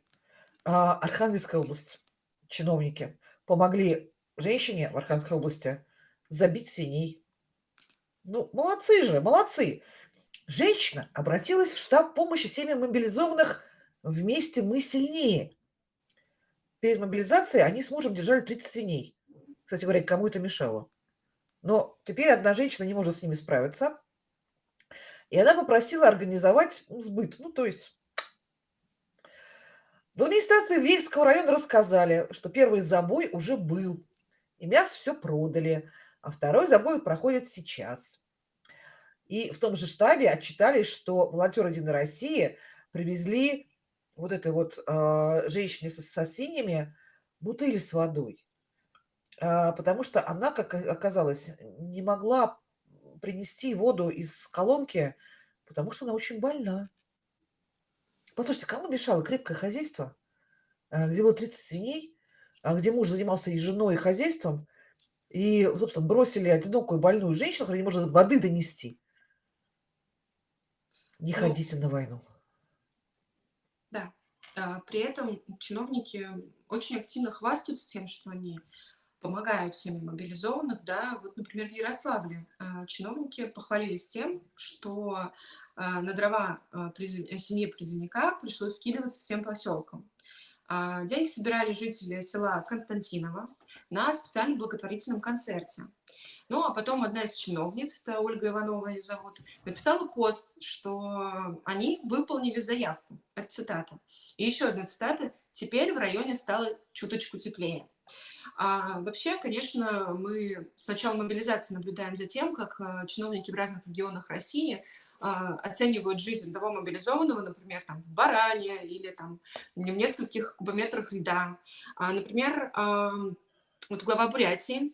A: Архангельская область, чиновники, помогли женщине в Архангельской области забить свиней. Ну, молодцы же, молодцы. Женщина обратилась в штаб помощи семьям мобилизованных «Вместе мы сильнее». Перед мобилизацией они с мужем держали 30 свиней. Кстати говоря, кому это мешало? Но теперь одна женщина не может с ними справиться. И она попросила организовать сбыт. Ну, то есть в администрации Вельского района рассказали, что первый забой уже был, и мясо все продали, а второй забой проходит сейчас. И в том же штабе отчитались, что волонтеры Единой России привезли вот этой вот а, женщине со, со свиньями бутыли с водой. А, потому что она, как оказалось, не могла принести воду из колонки, потому что она очень больна. Послушайте, кому мешало крепкое хозяйство, а, где было 30 свиней, где муж занимался и женой, и хозяйством, и, собственно, бросили одинокую больную женщину, которая не может воды донести. Не
B: Ну,
A: ходите на войну.
B: да. А, При этом чиновники очень активно хвастаются тем, что они помогают семье мобилизованных, да. Вот, например, в Ярославле а, чиновники похвалились тем, что а, на дрова а, э, семье призывника пришлось скидываться всем поселкам. А, Деньги собирали жители села Константиново на специальном благотворительном концерте. Ну, а потом одна из чиновниц, это Ольга Иванова ее зовут, написала пост, что они выполнили заявку. Это цитата. И еще одна цитата. «Теперь в районе стало чуточку теплее». А вообще, конечно, мы с начала мобилизации наблюдаем за тем, как а, чиновники в разных регионах России оценивают жизнь того мобилизованного, например, там в Баране или там в нескольких кубометрах льда. А, например, а, вот глава Бурятии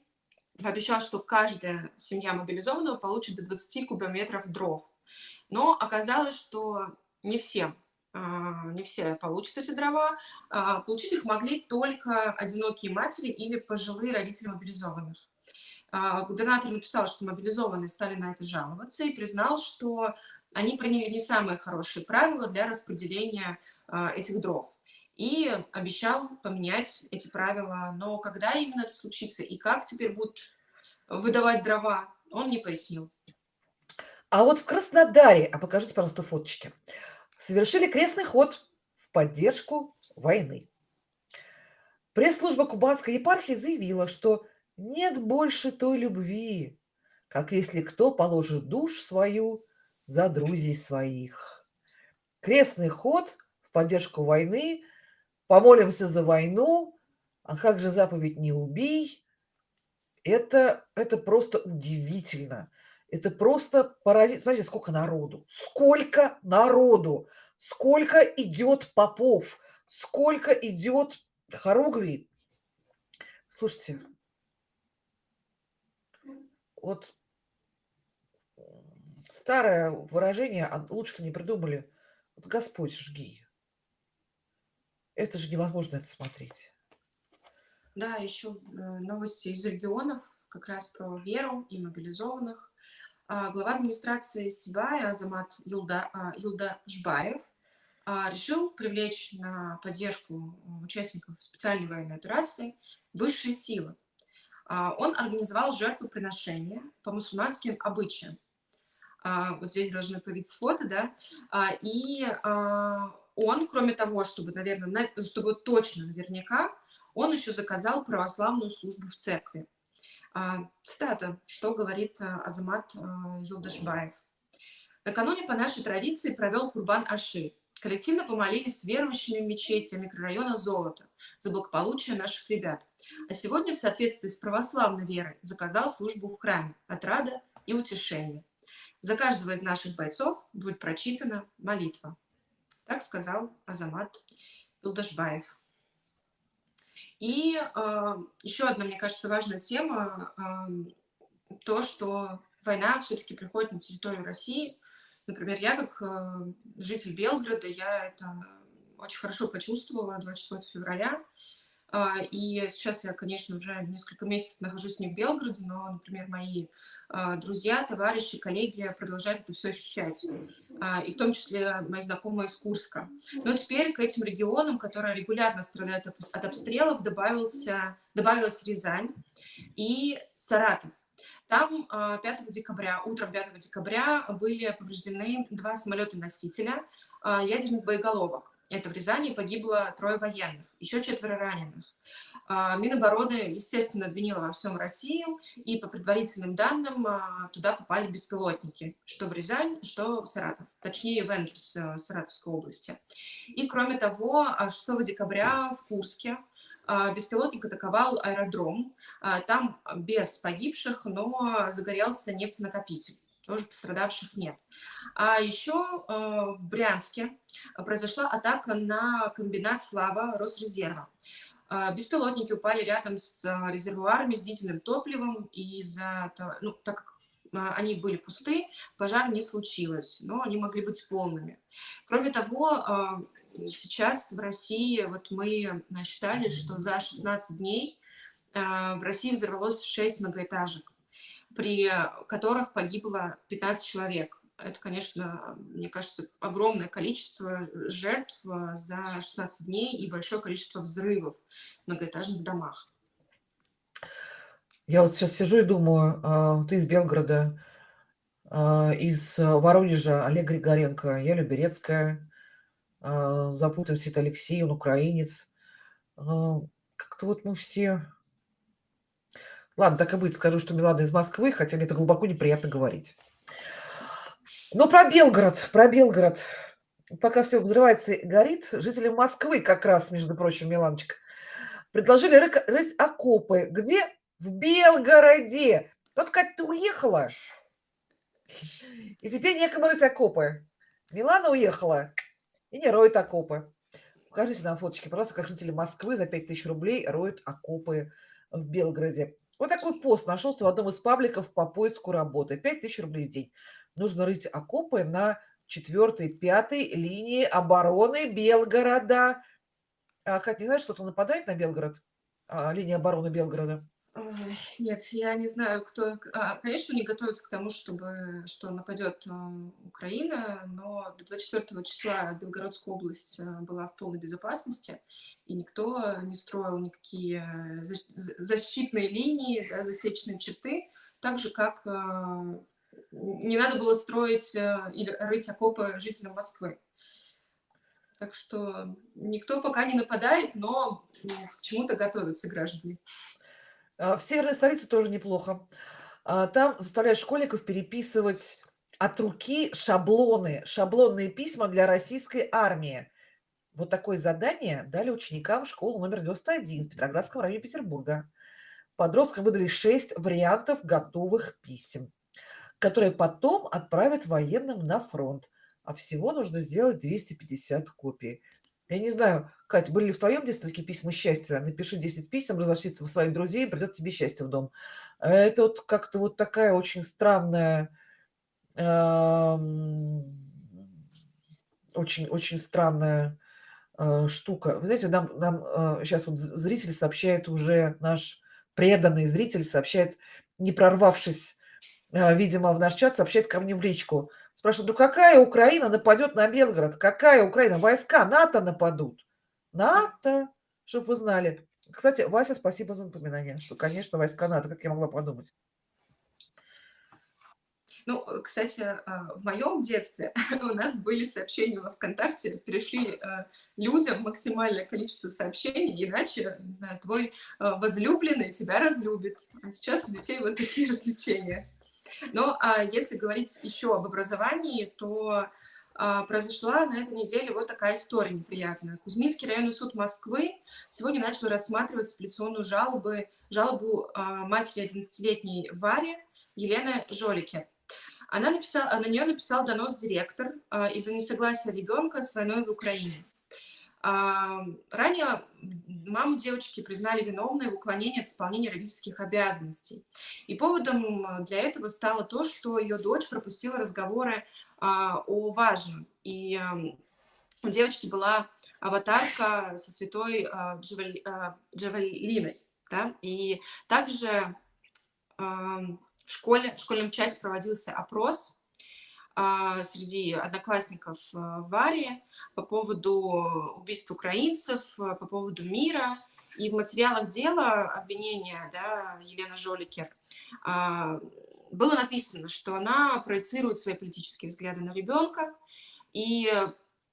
B: пообещал, что каждая семья мобилизованного получит до 20 кубометров дров. Но оказалось, что не все, а, не все получат эти дрова. А, Получить их могли только одинокие матери или пожилые родители мобилизованных. А, Губернатор написал, что мобилизованные стали на это жаловаться и признал, что они приняли не самые хорошие правила для распределения а, этих дров. И обещал поменять эти правила. Но когда именно это случится и как теперь будут выдавать дрова, он не пояснил.
A: А вот в Краснодаре, а покажите, пожалуйста, фоточки, совершили крестный ход в поддержку войны. Пресс-служба Кубанской епархии заявила, что нет больше той любви, как если кто положит душ свою за друзей своих. Крестный ход в поддержку войны, помолимся за войну, а как же заповедь «не убий»? Это, это просто удивительно. Это просто поразительно. Смотрите, сколько народу. Сколько народу. Сколько идет попов. Сколько идет хоругвий. Слушайте, вот старое выражение, а лучше-то не придумали. Вот Господь жги. Это же невозможно это смотреть.
B: Да, еще э, новости из регионов, как раз про веру и мобилизованных. А, Глава администрации Сибая Азамат Юлда, а, Юлдашбаев а, решил привлечь на поддержку участников специальной военной операции высшие силы. А, Он организовал жертвоприношение по мусульманским обычаям. А, Вот здесь должны появиться фото, да. А, И он, кроме того, чтобы, наверное, на- чтобы точно наверняка, он еще заказал православную службу в церкви. Цитата, что говорит Азамат Юлдашбаев. Накануне по нашей традиции провел Курбан Аши. Коллективно помолились верующими в мечети микрорайона Золото за благополучие наших ребят. А сегодня в соответствии с православной верой заказал службу в храме «Отрада и утешение». За каждого из наших бойцов будет прочитана молитва. Так сказал Азамат Юлдашбаев. И э, еще одна, мне кажется, важная тема, э, то, что война все-таки приходит на территорию России. Например, я как э, житель Белгорода, я это очень хорошо почувствовала 24 февраля. А, И сейчас я, конечно, уже несколько месяцев нахожусь не в Белгороде, но, например, мои а, друзья, товарищи, коллеги продолжают это все ощущать. А, И в том числе мои знакомые из Курска. Но теперь к этим регионам, которые регулярно страдают от обстрелов, добавился, добавилась Рязань и Саратов. Там а, 5 декабря, утром 5 декабря были повреждены два самолета-носителя ядерных боеголовок. Это в Рязани погибло трое военных, еще четверо раненых. А, Минобороны, естественно, обвинила во всем Россию, и по предварительным данным а, туда попали беспилотники, что в Рязань, что в Саратов, точнее в Энгельс, э, Саратовской области. И кроме того, а, 6 декабря в Курске а, беспилотник атаковал аэродром. А, Там без погибших, но загорелся нефтенакопитель. Тоже пострадавших нет. А еще э, в Брянске произошла атака на комбинат «Слава» Росрезерва. А, Беспилотники упали рядом с а, резервуарами с дизельным топливом, и того- ну, так как они были пусты, пожар не случилось, но они могли быть полными. Кроме того, сейчас в России, вот мы считали, что за 16 дней в России взорвалось 6 многоэтажек, при которых погибло 15 человек. Это, конечно, мне кажется, огромное количество жертв за 16 дней и большое количество взрывов в многоэтажных домах.
A: Я вот сейчас сижу и думаю, а, ты из Белгорода, а, из Воронежа Олег Григоренко, я Люберецкая, а, Запутин Сит Алексей, он украинец. Как-то вот мы все... Ладно, так и будет, скажу, что Милана из Москвы, хотя мне это глубоко неприятно говорить. Но про Белгород, про Белгород. Пока все взрывается и горит, жители Москвы как раз, между прочим, Миланочка, предложили рыть, окопы. Где? В Белгороде. Вот как ты уехала, и теперь некому рыть окопы. Милана уехала и не роет окопы. Покажите нам фоточки, пожалуйста, как жители Москвы за 5000 рублей роют окопы в Белгороде. Вот такой пост нашелся в одном из пабликов по поиску работы. 5000 рублей в день. Нужно рыть окопы на 4 пятой линии обороны Белгорода. А, Кать, не знаешь, что-то нападает на Белгород? А, линия обороны Белгорода?
B: Ой, нет, я не знаю, кто... А, конечно, они готовятся к тому, чтобы, что нападет а, Украина, но до 24 числа Белгородская область а, была в полной безопасности, и никто не строил никакие защитные линии, да, засечные черты, так же, как не надо было строить или рыть окопы жителям Москвы. Так что никто пока не нападает, но к чему-то готовятся граждане.
A: А, в северной столице тоже неплохо. А, там заставляют школьников переписывать от руки шаблоны, шаблонные письма для российской армии. Вот такое задание дали ученикам школы номер 91 в Петроградском районе Петербурга. Подросткам выдали 6 вариантов готовых писем, которые потом отправят военным на фронт. А всего нужно сделать 250 копий. Я не знаю, Катя, были ли в твоем детстве такие письма счастья? Напиши 10 писем, разошлись в своих друзей, придет тебе счастье в дом. Это вот как-то вот такая очень странная, очень, очень странная штука. Вы знаете, нам, нам сейчас э, вот зритель сообщает уже, наш преданный зритель сообщает, не прорвавшись, э, видимо, в наш чат, сообщает ко мне в личку. Спрашивают, ну какая Украина нападет на Белгород? Какая Украина? Войска НАТО нападут. НАТО, чтобы вы знали. Кстати, Вася, спасибо за напоминание, что, конечно, войска НАТО, как я могла подумать.
B: Ну, кстати, а, в моем детстве у нас были сообщения во ВКонтакте, перешли а, людям максимальное количество сообщений, иначе, не знаю, твой а, возлюбленный тебя разлюбит. А сейчас у детей вот такие развлечения. Но а если говорить еще об образовании, то а, произошла на этой неделе вот такая история неприятная. Кузьминский районный суд Москвы сегодня начал рассматривать апелляционную жалобу, жалобу матери 11-летней Вари Елены Жолики. Она написала, на нее написал донос директор а, из-за несогласия ребенка с войной в Украине. Ранее маму девочки признали виновной в уклонении от исполнения родительских обязанностей. И поводом для этого стало то, что ее дочь пропустила разговоры а, о важном. И у девочки была аватарка со святой а, Джавелиной. Да? И также в школе, в школьном чате проводился опрос а, среди одноклассников а, Вари по поводу убийств украинцев, а, по поводу мира. И в материалах дела обвинения да, Елены Жоликер было написано, что она проецирует свои политические взгляды на ребенка, и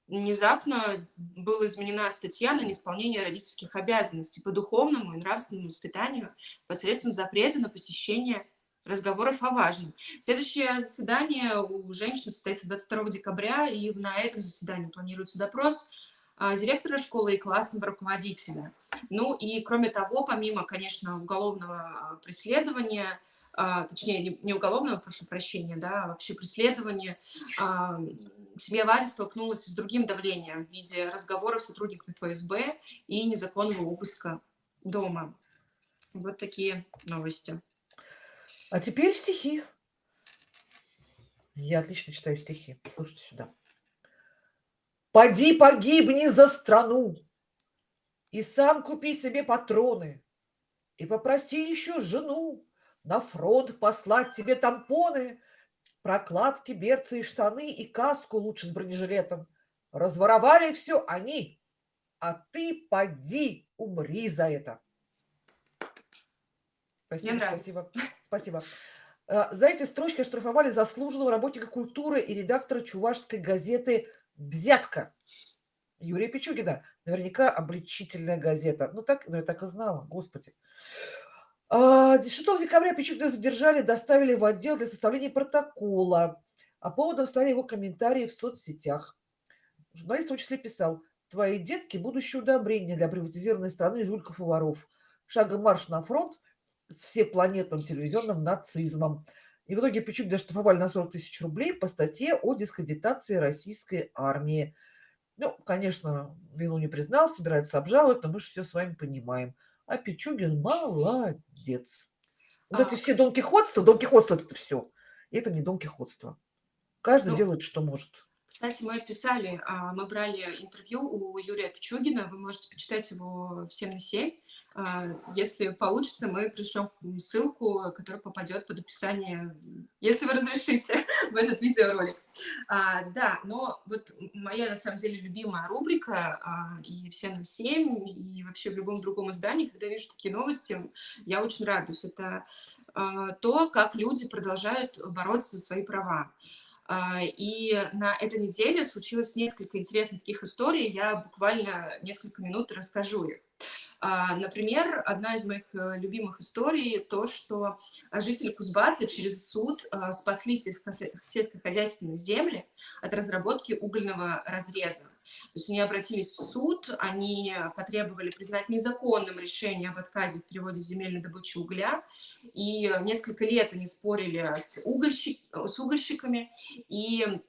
B: внезапно была изменена статья на неисполнение родительских обязанностей по духовному и нравственному воспитанию посредством запрета на посещение разговоров о важном. Следующее заседание у женщин состоится 22 декабря, и на этом заседании планируется допрос а, директора школы и классного руководителя. Ну и кроме того, помимо, конечно, уголовного преследования, а, точнее, не уголовного, прошу прощения, да, а вообще преследования, семья Вари столкнулась с другим давлением в виде разговоров с сотрудниками ФСБ и незаконного обыска дома. Вот такие новости.
A: А теперь стихи. Я отлично читаю стихи. Слушайте сюда. Поди погибни за страну, и сам купи себе патроны, и попроси еще жену на фронт послать тебе тампоны, прокладки, берцы и штаны, и каску лучше с бронежилетом. Разворовали все они, а ты поди умри за это. Спасибо,
B: нравится.
A: спасибо, спасибо. Э, За эти строчки оштрафовали заслуженного работника культуры и редактора чувашской газеты «Взятка» Юрия Пичугина. Наверняка обличительная газета. Ну, так, ну я так и знала, господи. А, 6 декабря Пичугина задержали, доставили в отдел для составления протокола. А поводом стали его комментарии в соцсетях. Журналист в том числе писал, твои детки – будущее удобрение для приватизированной страны жульков и воров. Шагом марш на фронт всепланетным телевизионным нацизмом. И в итоге Пичугина штрафовали на 40 тысяч рублей по статье о дискредитации российской армии. Ну, конечно, вину не признал, собирается обжаловать, но мы же все с вами понимаем. А Пичугин молодец. Вот
B: А,
A: эти все донкихотства, донкихотство это все. Это не донкихотство. Каждый
B: Ну,
A: делает, что может.
B: Кстати, мы писали, а, мы брали интервью у Юрия Пичугина, вы можете почитать его в 7 на 7. А, Если получится, мы пришлем ссылку, которая попадет под описание, если вы разрешите, в этот видеоролик. А, Да, но вот моя, на самом деле, любимая рубрика а, и в 7 на 7, и вообще в любом другом издании, когда вижу такие новости, я очень радуюсь. Это то, как люди продолжают бороться за свои права. И на этой неделе случилось несколько интересных таких историй. Я буквально несколько минут расскажу их. А, Например, одна из моих э, любимых историй то, что жители Кузбасса через суд а, спасли сельско- сельскохозяйственные земли от разработки угольного разреза. То есть они обратились в суд, они потребовали признать незаконным решение об отказе в переводе земельной добычи угля, и несколько лет они спорили с, угольщик, с угольщиками, и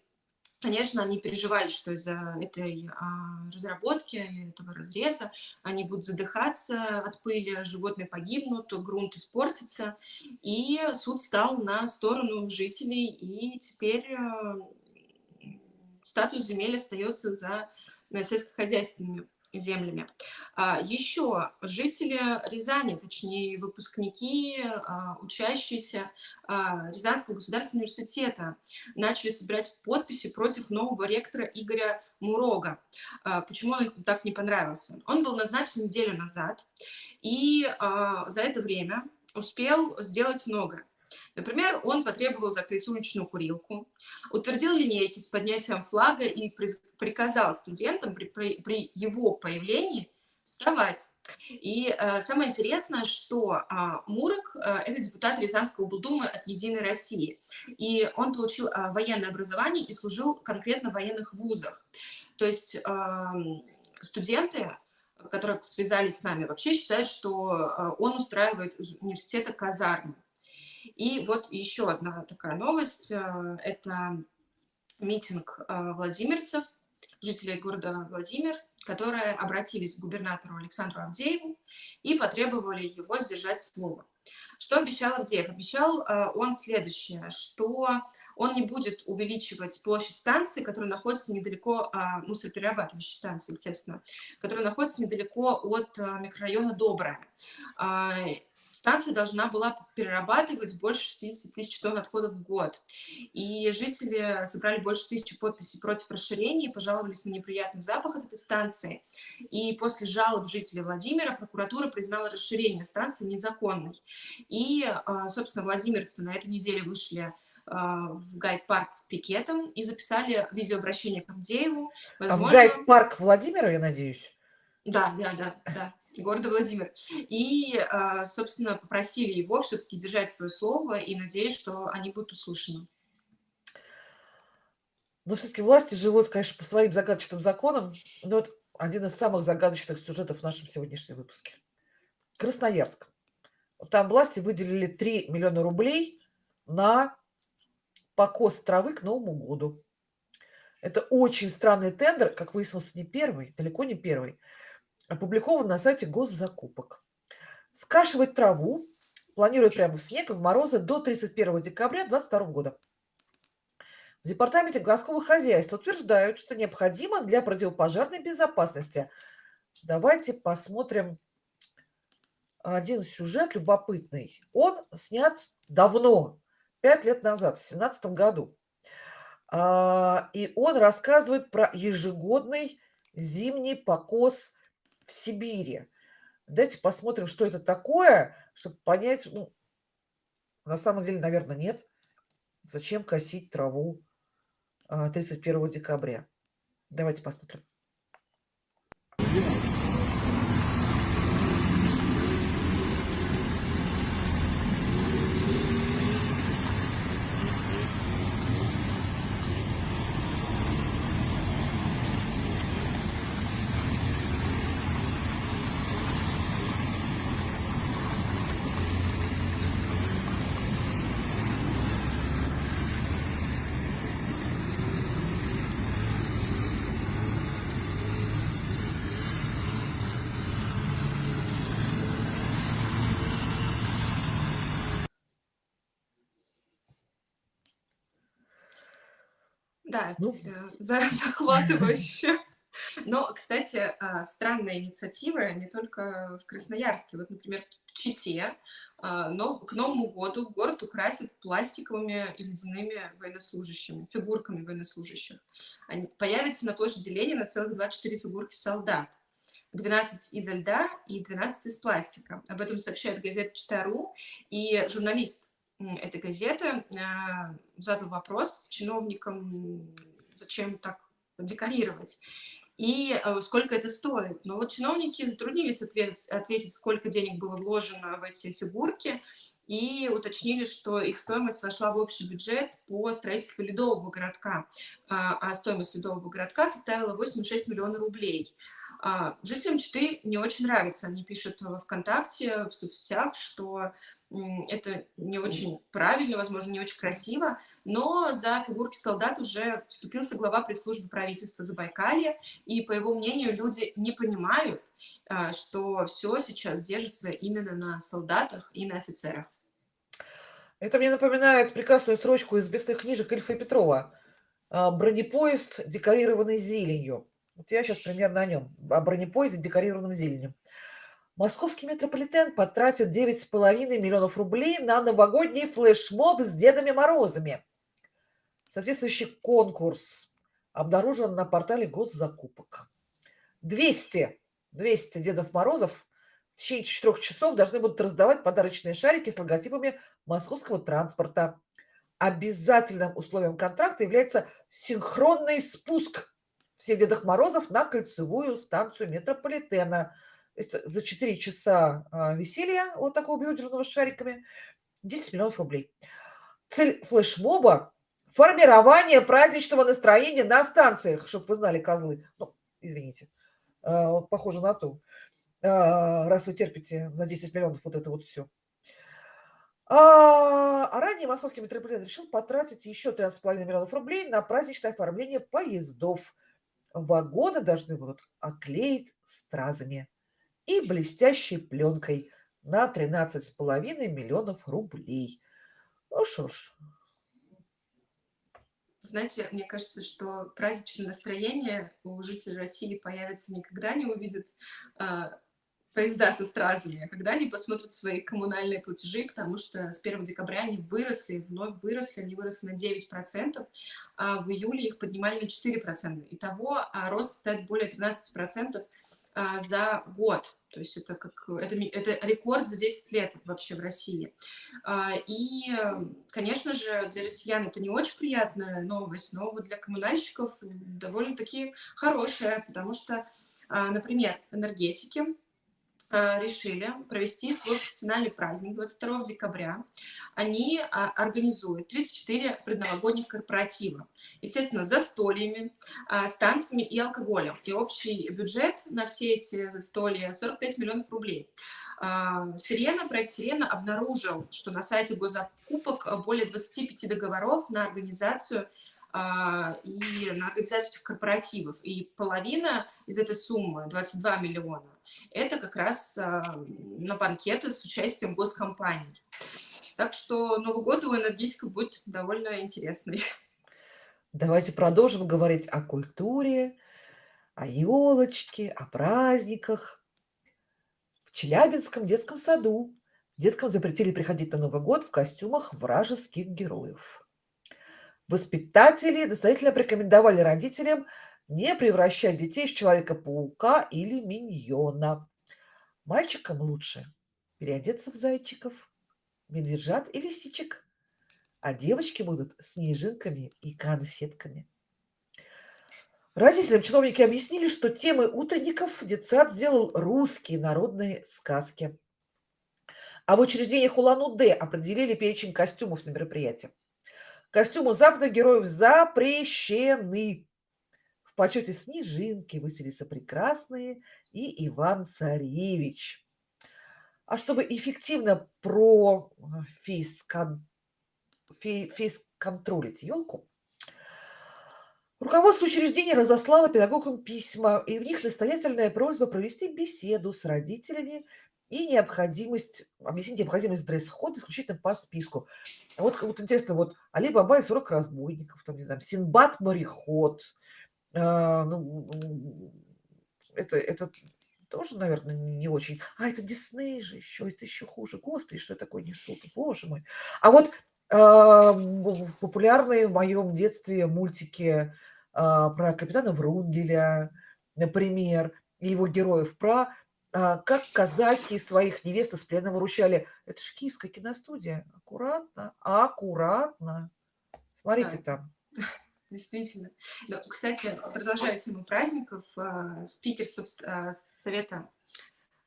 B: Конечно, они переживали, что из-за этой а, разработки, этого разреза они будут задыхаться от пыли, животные погибнут, грунт испортится. И суд стал на сторону жителей, и теперь а, статус земель остается за э, сельскохозяйственными землями. А, Еще жители Рязани, точнее выпускники, а, учащиеся а, Рязанского государственного университета начали собирать подписи против нового ректора Игоря Мурога. Почему он им так не понравился? Он был назначен неделю назад, и за это время успел сделать многое. Например, он потребовал закрыть уличную курилку, утвердил линейки с поднятием флага и приказал студентам при, при- при его появлении вставать. И э, самое интересное, что а, Мурок э, это депутат Рязанской облдумы от «Единой России». И он получил а, военное образование и служил конкретно в военных вузах. То есть ам, студенты, которые связались с нами, вообще считают, что а, он устраивает из университета казармы. И вот еще одна такая новость. э, Это митинг э, владимирцев, жителей города Владимир, которые обратились к губернатору Александру Авдееву и потребовали его сдержать слово. Что обещал Авдеев? Обещал э, он следующее, что он не будет увеличивать площадь станции, которая находится недалеко, мусороперерабатывающей станции, естественно, которая находится недалеко от микрорайона Добрая. Станция должна была перерабатывать больше 60 тысяч тонн отходов в год. И жители собрали больше тысячи подписей против расширения и пожаловались на неприятный запах от этой станции. И после жалоб жителей Владимира прокуратура признала расширение станции незаконной. И, а, собственно, владимирцы на этой неделе вышли а, в гайд-парк с пикетом и записали видеообращение к Авдееву.
A: А в
B: Возможно,
A: гайд-парк Владимира, я надеюсь?
B: да, да, да, да, города Владимир. И, а, собственно, попросили его все-таки держать свое слово и надеюсь, что они будут услышаны.
A: Но все-таки власти живут, конечно, по своим загадочным законам. Но вот один из самых загадочных сюжетов в нашем сегодняшнем выпуске. Красноярск. Там власти выделили 3 миллиона рублей на покос травы к Новому году. Это очень странный тендер, как выяснилось, не первый, далеко не первый, опубликован на сайте госзакупок. Скашивать траву планируют прямо в снег и в морозы до 31 декабря 2022 года. В Департаменте городского хозяйства утверждают, что необходимо для противопожарной безопасности. Давайте посмотрим один сюжет любопытный. Он снят давно, пять лет назад, в 2017 году. А, и он рассказывает про ежегодный зимний покос в Сибири. Давайте посмотрим, что это такое, чтобы понять, ну, на самом деле, наверное, нет. Зачем косить траву 31 а, декабря? Давайте посмотрим.
B: Да, ну. Э, захватывающе. Но, кстати, а, странная инициатива не только в Красноярске. Вот, например, в Чите а, но к Новому году город украсит пластиковыми и ледяными военнослужащими, фигурками военнослужащих. Они появятся на площади Ленина целых 24 фигурки солдат. 12 из льда и 12 из пластика. Об этом сообщает газета «Чита.ру». И журналист этой газеты а, задал вопрос чиновникам, зачем так декорировать и а, сколько это стоит. Но вот чиновники затруднились ответить, ответить, сколько денег было вложено в эти фигурки, и уточнили, что их стоимость вошла в общий бюджет по строительству ледового городка, а, а стоимость ледового городка составила 86 миллионов рублей. Жителям Читы не очень нравится, они пишут в ВКонтакте, в соцсетях, что это не очень правильно, возможно, не очень красиво, но за фигурки солдат уже вступился глава пресс-службы правительства Забайкалья, и, по его мнению, люди не понимают, а, что все сейчас держится именно на солдатах и на офицерах.
A: Это мне напоминает прекрасную строчку из бестных книжек Ильфа и Петрова. А, «Бронепоезд, декорированный зеленью». Вот я сейчас примерно о нем, о бронепоезде, декорированном зеленью. Московский метрополитен потратит 9,5 миллионов рублей на новогодний флешмоб с Дедами Морозами. Соответствующий конкурс обнаружен на портале госзакупок. 200, 200 Дедов Морозов в течение четырех часов должны будут раздавать подарочные шарики с логотипами московского транспорта. Обязательным условием контракта является синхронный спуск всех Дедов Морозов на кольцевую станцию метрополитена – за 4 часа а, веселья вот такого бьюдерного с шариками 10 миллионов рублей. Цель флешмоба – формирование праздничного настроения на станциях, чтобы вы знали, козлы. Ну, извините, а, похоже на то, а, раз вы терпите за 10 миллионов вот это вот все. А ранее московский метрополитен решил потратить еще 13,5 миллионов рублей на праздничное оформление поездов. Вагоны должны будут оклеить стразами и блестящей пленкой на 13,5 миллионов рублей. Ну что ж.
B: Знаете, мне кажется, что праздничное настроение у жителей России появится никогда не увидят а, поезда со стразами, а когда они посмотрят свои коммунальные платежи, потому что с 1 декабря они выросли, вновь выросли, они выросли на 9%, а в июле их поднимали на 4%. Итого а рост составит более 13% а, за год. То есть это, как, это, это рекорд за 10 лет вообще в России. А, и, конечно же, для россиян это не очень приятная новость, но вот для коммунальщиков довольно-таки хорошая, потому что, а, например, энергетики решили провести свой профессиональный праздник 22 декабря. Они а, организуют 34 предновогодних корпоратива. Естественно, застольями, а, с танцами и алкоголем. И общий бюджет на все эти застолья 45 миллионов рублей. А, Сирена, проект Сирена обнаружил, что на сайте госзакупок более 25 договоров на организацию и на организацию этих корпоративов. И половина из этой суммы, 22 миллиона, это как раз а, на банкеты с участием госкомпаний. Так что Новый год у энергетиков будет довольно интересный.
A: Давайте продолжим говорить о культуре, о елочке, о праздниках. В Челябинском детском саду деткам запретили приходить на Новый год в костюмах вражеских героев. Воспитатели настоятельно порекомендовали родителям не превращать детей в Человека-паука или Миньона. Мальчикам лучше переодеться в зайчиков, медвежат и лисичек, а девочки будут снежинками и конфетками. Родителям чиновники объяснили, что темой утренников детсад сделал русские народные сказки. А в учреждениях Улан-Удэ определили перечень костюмов на мероприятие. Костюмы западных героев запрещены. Почете Снежинки выселятся прекрасные и Иван Царевич. А чтобы эффективно про фейскон... фей... фейсконтролить елку, руководство учреждения разослало педагогам письма, и в них настоятельная просьба провести беседу с родителями и необходимость, объяснить необходимость дресс-хода исключительно по списку. Вот, вот интересно, вот Али Баба и 40 разбойников, там, не знаю, Синбад мореход, ну, это, это тоже, наверное, не очень. А, это Дисней же еще, это еще хуже. Господи, что я такое несу, боже мой. А вот э, популярные в моем детстве мультики э, про капитана Врунгеля, например, и его героев, про а, как казаки своих невест из плена выручали. Это же киевская киностудия. Аккуратно, аккуратно. Смотрите
B: Да.
A: там.
B: Действительно. Но, кстати, продолжая тему праздников, а, спикер а, Совета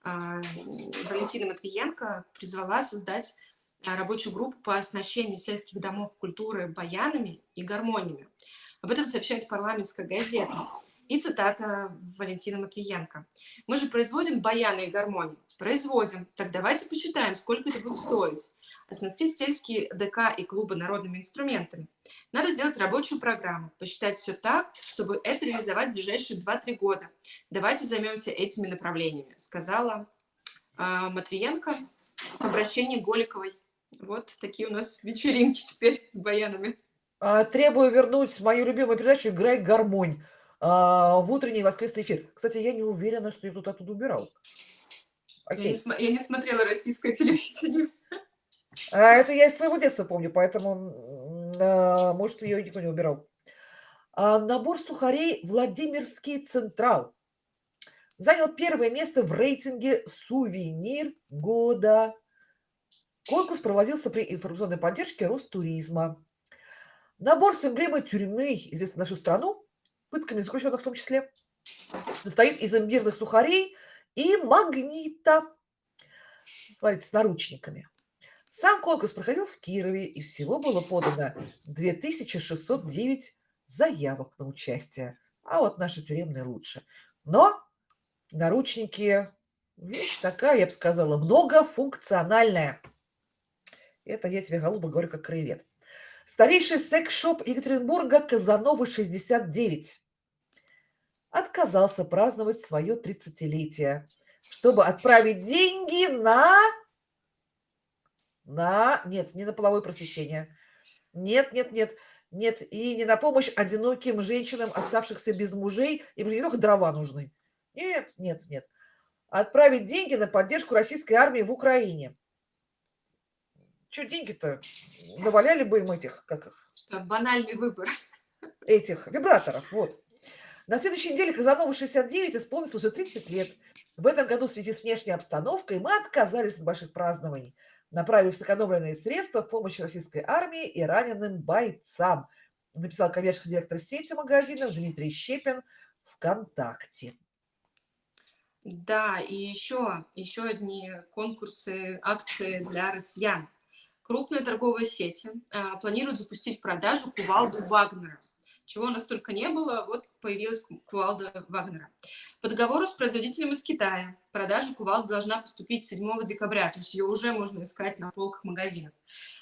B: а, Валентина Матвиенко призвала создать а, рабочую группу по оснащению сельских домов культуры баянами и гармониями. Об этом сообщает парламентская газета. И цитата Валентина Матвиенко. «Мы же производим баяны и гармонии. Производим. Так давайте посчитаем, сколько это будет стоить. Оснастить сельские ДК и клубы народными инструментами. Надо сделать рабочую программу, посчитать все так, чтобы это реализовать в ближайшие 2-3 года. Давайте займемся этими направлениями», сказала а, Матвиенко в обращении Голиковой. Вот такие у нас вечеринки теперь с баянами.
A: А, Требую вернуть мою любимую передачу «Играй гармонь» а, в утренний воскресный эфир. Кстати, я не уверена, что я тут оттуда убирал.
B: Я не, я не смотрела российское телевидение.
A: А это я из своего детства помню, поэтому, а, может, ее никто не убирал. А, Набор сухарей «Владимирский Централ» занял первое место в рейтинге «Сувенир года». Конкурс проводился при информационной поддержке Ростуризма. Набор с эмблемой тюрьмы, известный на всю страну, пытками заключенных в том числе, состоит из имбирных сухарей и магнита. Смотрите, с наручниками. Сам конкурс проходил в Кирове, и всего было подано 2609 заявок на участие. А вот наши тюремные лучше. Но наручники – вещь такая, я бы сказала, многофункциональная. Это я тебе, голуба, говорю как краевед. Старейший секс-шоп Екатеринбурга Казанова 69 отказался праздновать свое 30-летие, чтобы отправить деньги на... На... Нет, не на половое просвещение. Нет, нет, нет, нет. И не на помощь одиноким женщинам, оставшихся без мужей. Им же не только дрова нужны. Нет, нет, нет. Отправить деньги на поддержку российской армии в Украине. Что деньги-то? Наваляли бы им этих, как их,
B: Что банальный выбор.
A: этих вибраторов, вот. На следующей неделе Казанова 69 исполнилось уже 30 лет. В этом году в связи с внешней обстановкой мы отказались от больших празднований, направив сэкономленные средства в помощь российской армии и раненым бойцам, написал коммерческий директор сети магазинов Дмитрий Щепин ВКонтакте.
B: Да, и еще, еще одни конкурсы, акции для россиян. Крупные торговые сети а, планируют запустить продажу кувалду Вагнера. Чего у нас только не было, вот появилась ку- кувалда Вагнера. По договору с производителем из Китая продажа кувалды должна поступить 7 декабря, то есть ее уже можно искать на полках магазинов.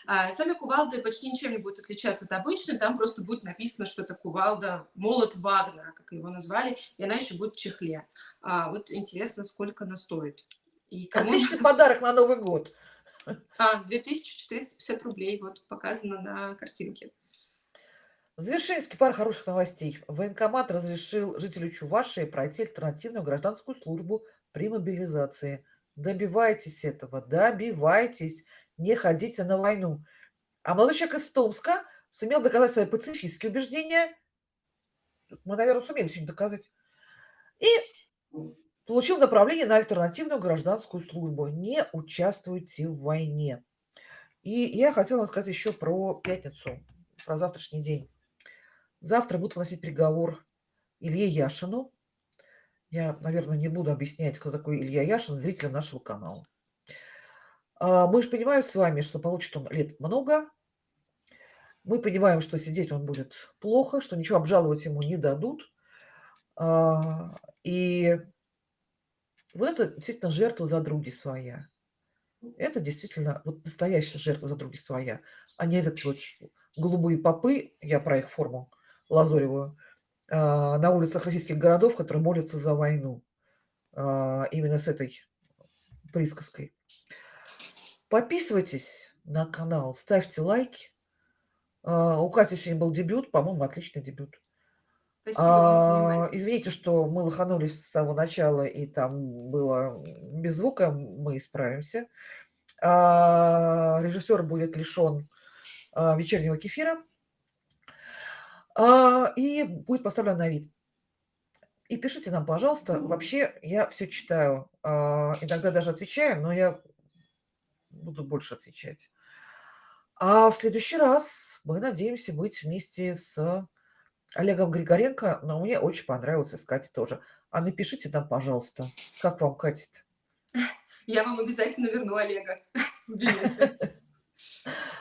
B: А, Сами кувалды почти ничем не будут отличаться от обычной, там просто будет написано, что это кувалда молот Вагнера, как его назвали, и она еще будет в чехле. А, вот интересно, сколько она стоит. И кому
A: Отличный подарок на Новый год.
B: а, 2450 рублей, вот показано на картинке.
A: В завершение пара хороших новостей. Военкомат разрешил жителю Чувашии пройти альтернативную гражданскую службу при мобилизации. Добивайтесь этого, добивайтесь, не ходите на войну. А молодой человек из Томска сумел доказать свои пацифистские убеждения. Мы, наверное, сумели сегодня доказать. И получил направление на альтернативную гражданскую службу. Не участвуйте в войне. И я хотела вам сказать еще про пятницу, про завтрашний день. Завтра будут вносить приговор Илье Яшину. Я, наверное, не буду объяснять, кто такой Илья Яшин, зрителям нашего канала. А, мы же понимаем с вами, что получит он лет много. Мы понимаем, что сидеть он будет плохо, что ничего обжаловать ему не дадут. А, и вот это действительно жертва за други своя. Это действительно вот настоящая жертва за други своя, а не этот вот голубые попы, я про их форму лазоревую, а, на улицах российских городов, которые молятся за войну. А, именно с этой присказкой. Подписывайтесь на канал, ставьте лайки. А, у Кати сегодня был дебют, по-моему, отличный дебют.
B: Спасибо внимание.
A: Извините, что мы лоханулись с самого начала, и там было без звука, мы исправимся. Режиссер будет лишен вечернего кефира. А, и будет поставлен на вид. И пишите нам, пожалуйста. Вообще, я все читаю. А, иногда даже отвечаю, но я буду больше отвечать. А в следующий раз мы надеемся быть вместе с Олегом Григоренко, но мне очень понравился с Катей тоже. А напишите нам, пожалуйста, как вам катит.
B: Я вам обязательно верну Олега.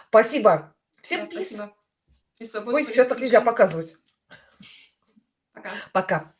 A: Спасибо. Всем
B: Да, спасибо.
A: Ой, сейчас так нельзя показывать.
B: Пока.
A: Пока.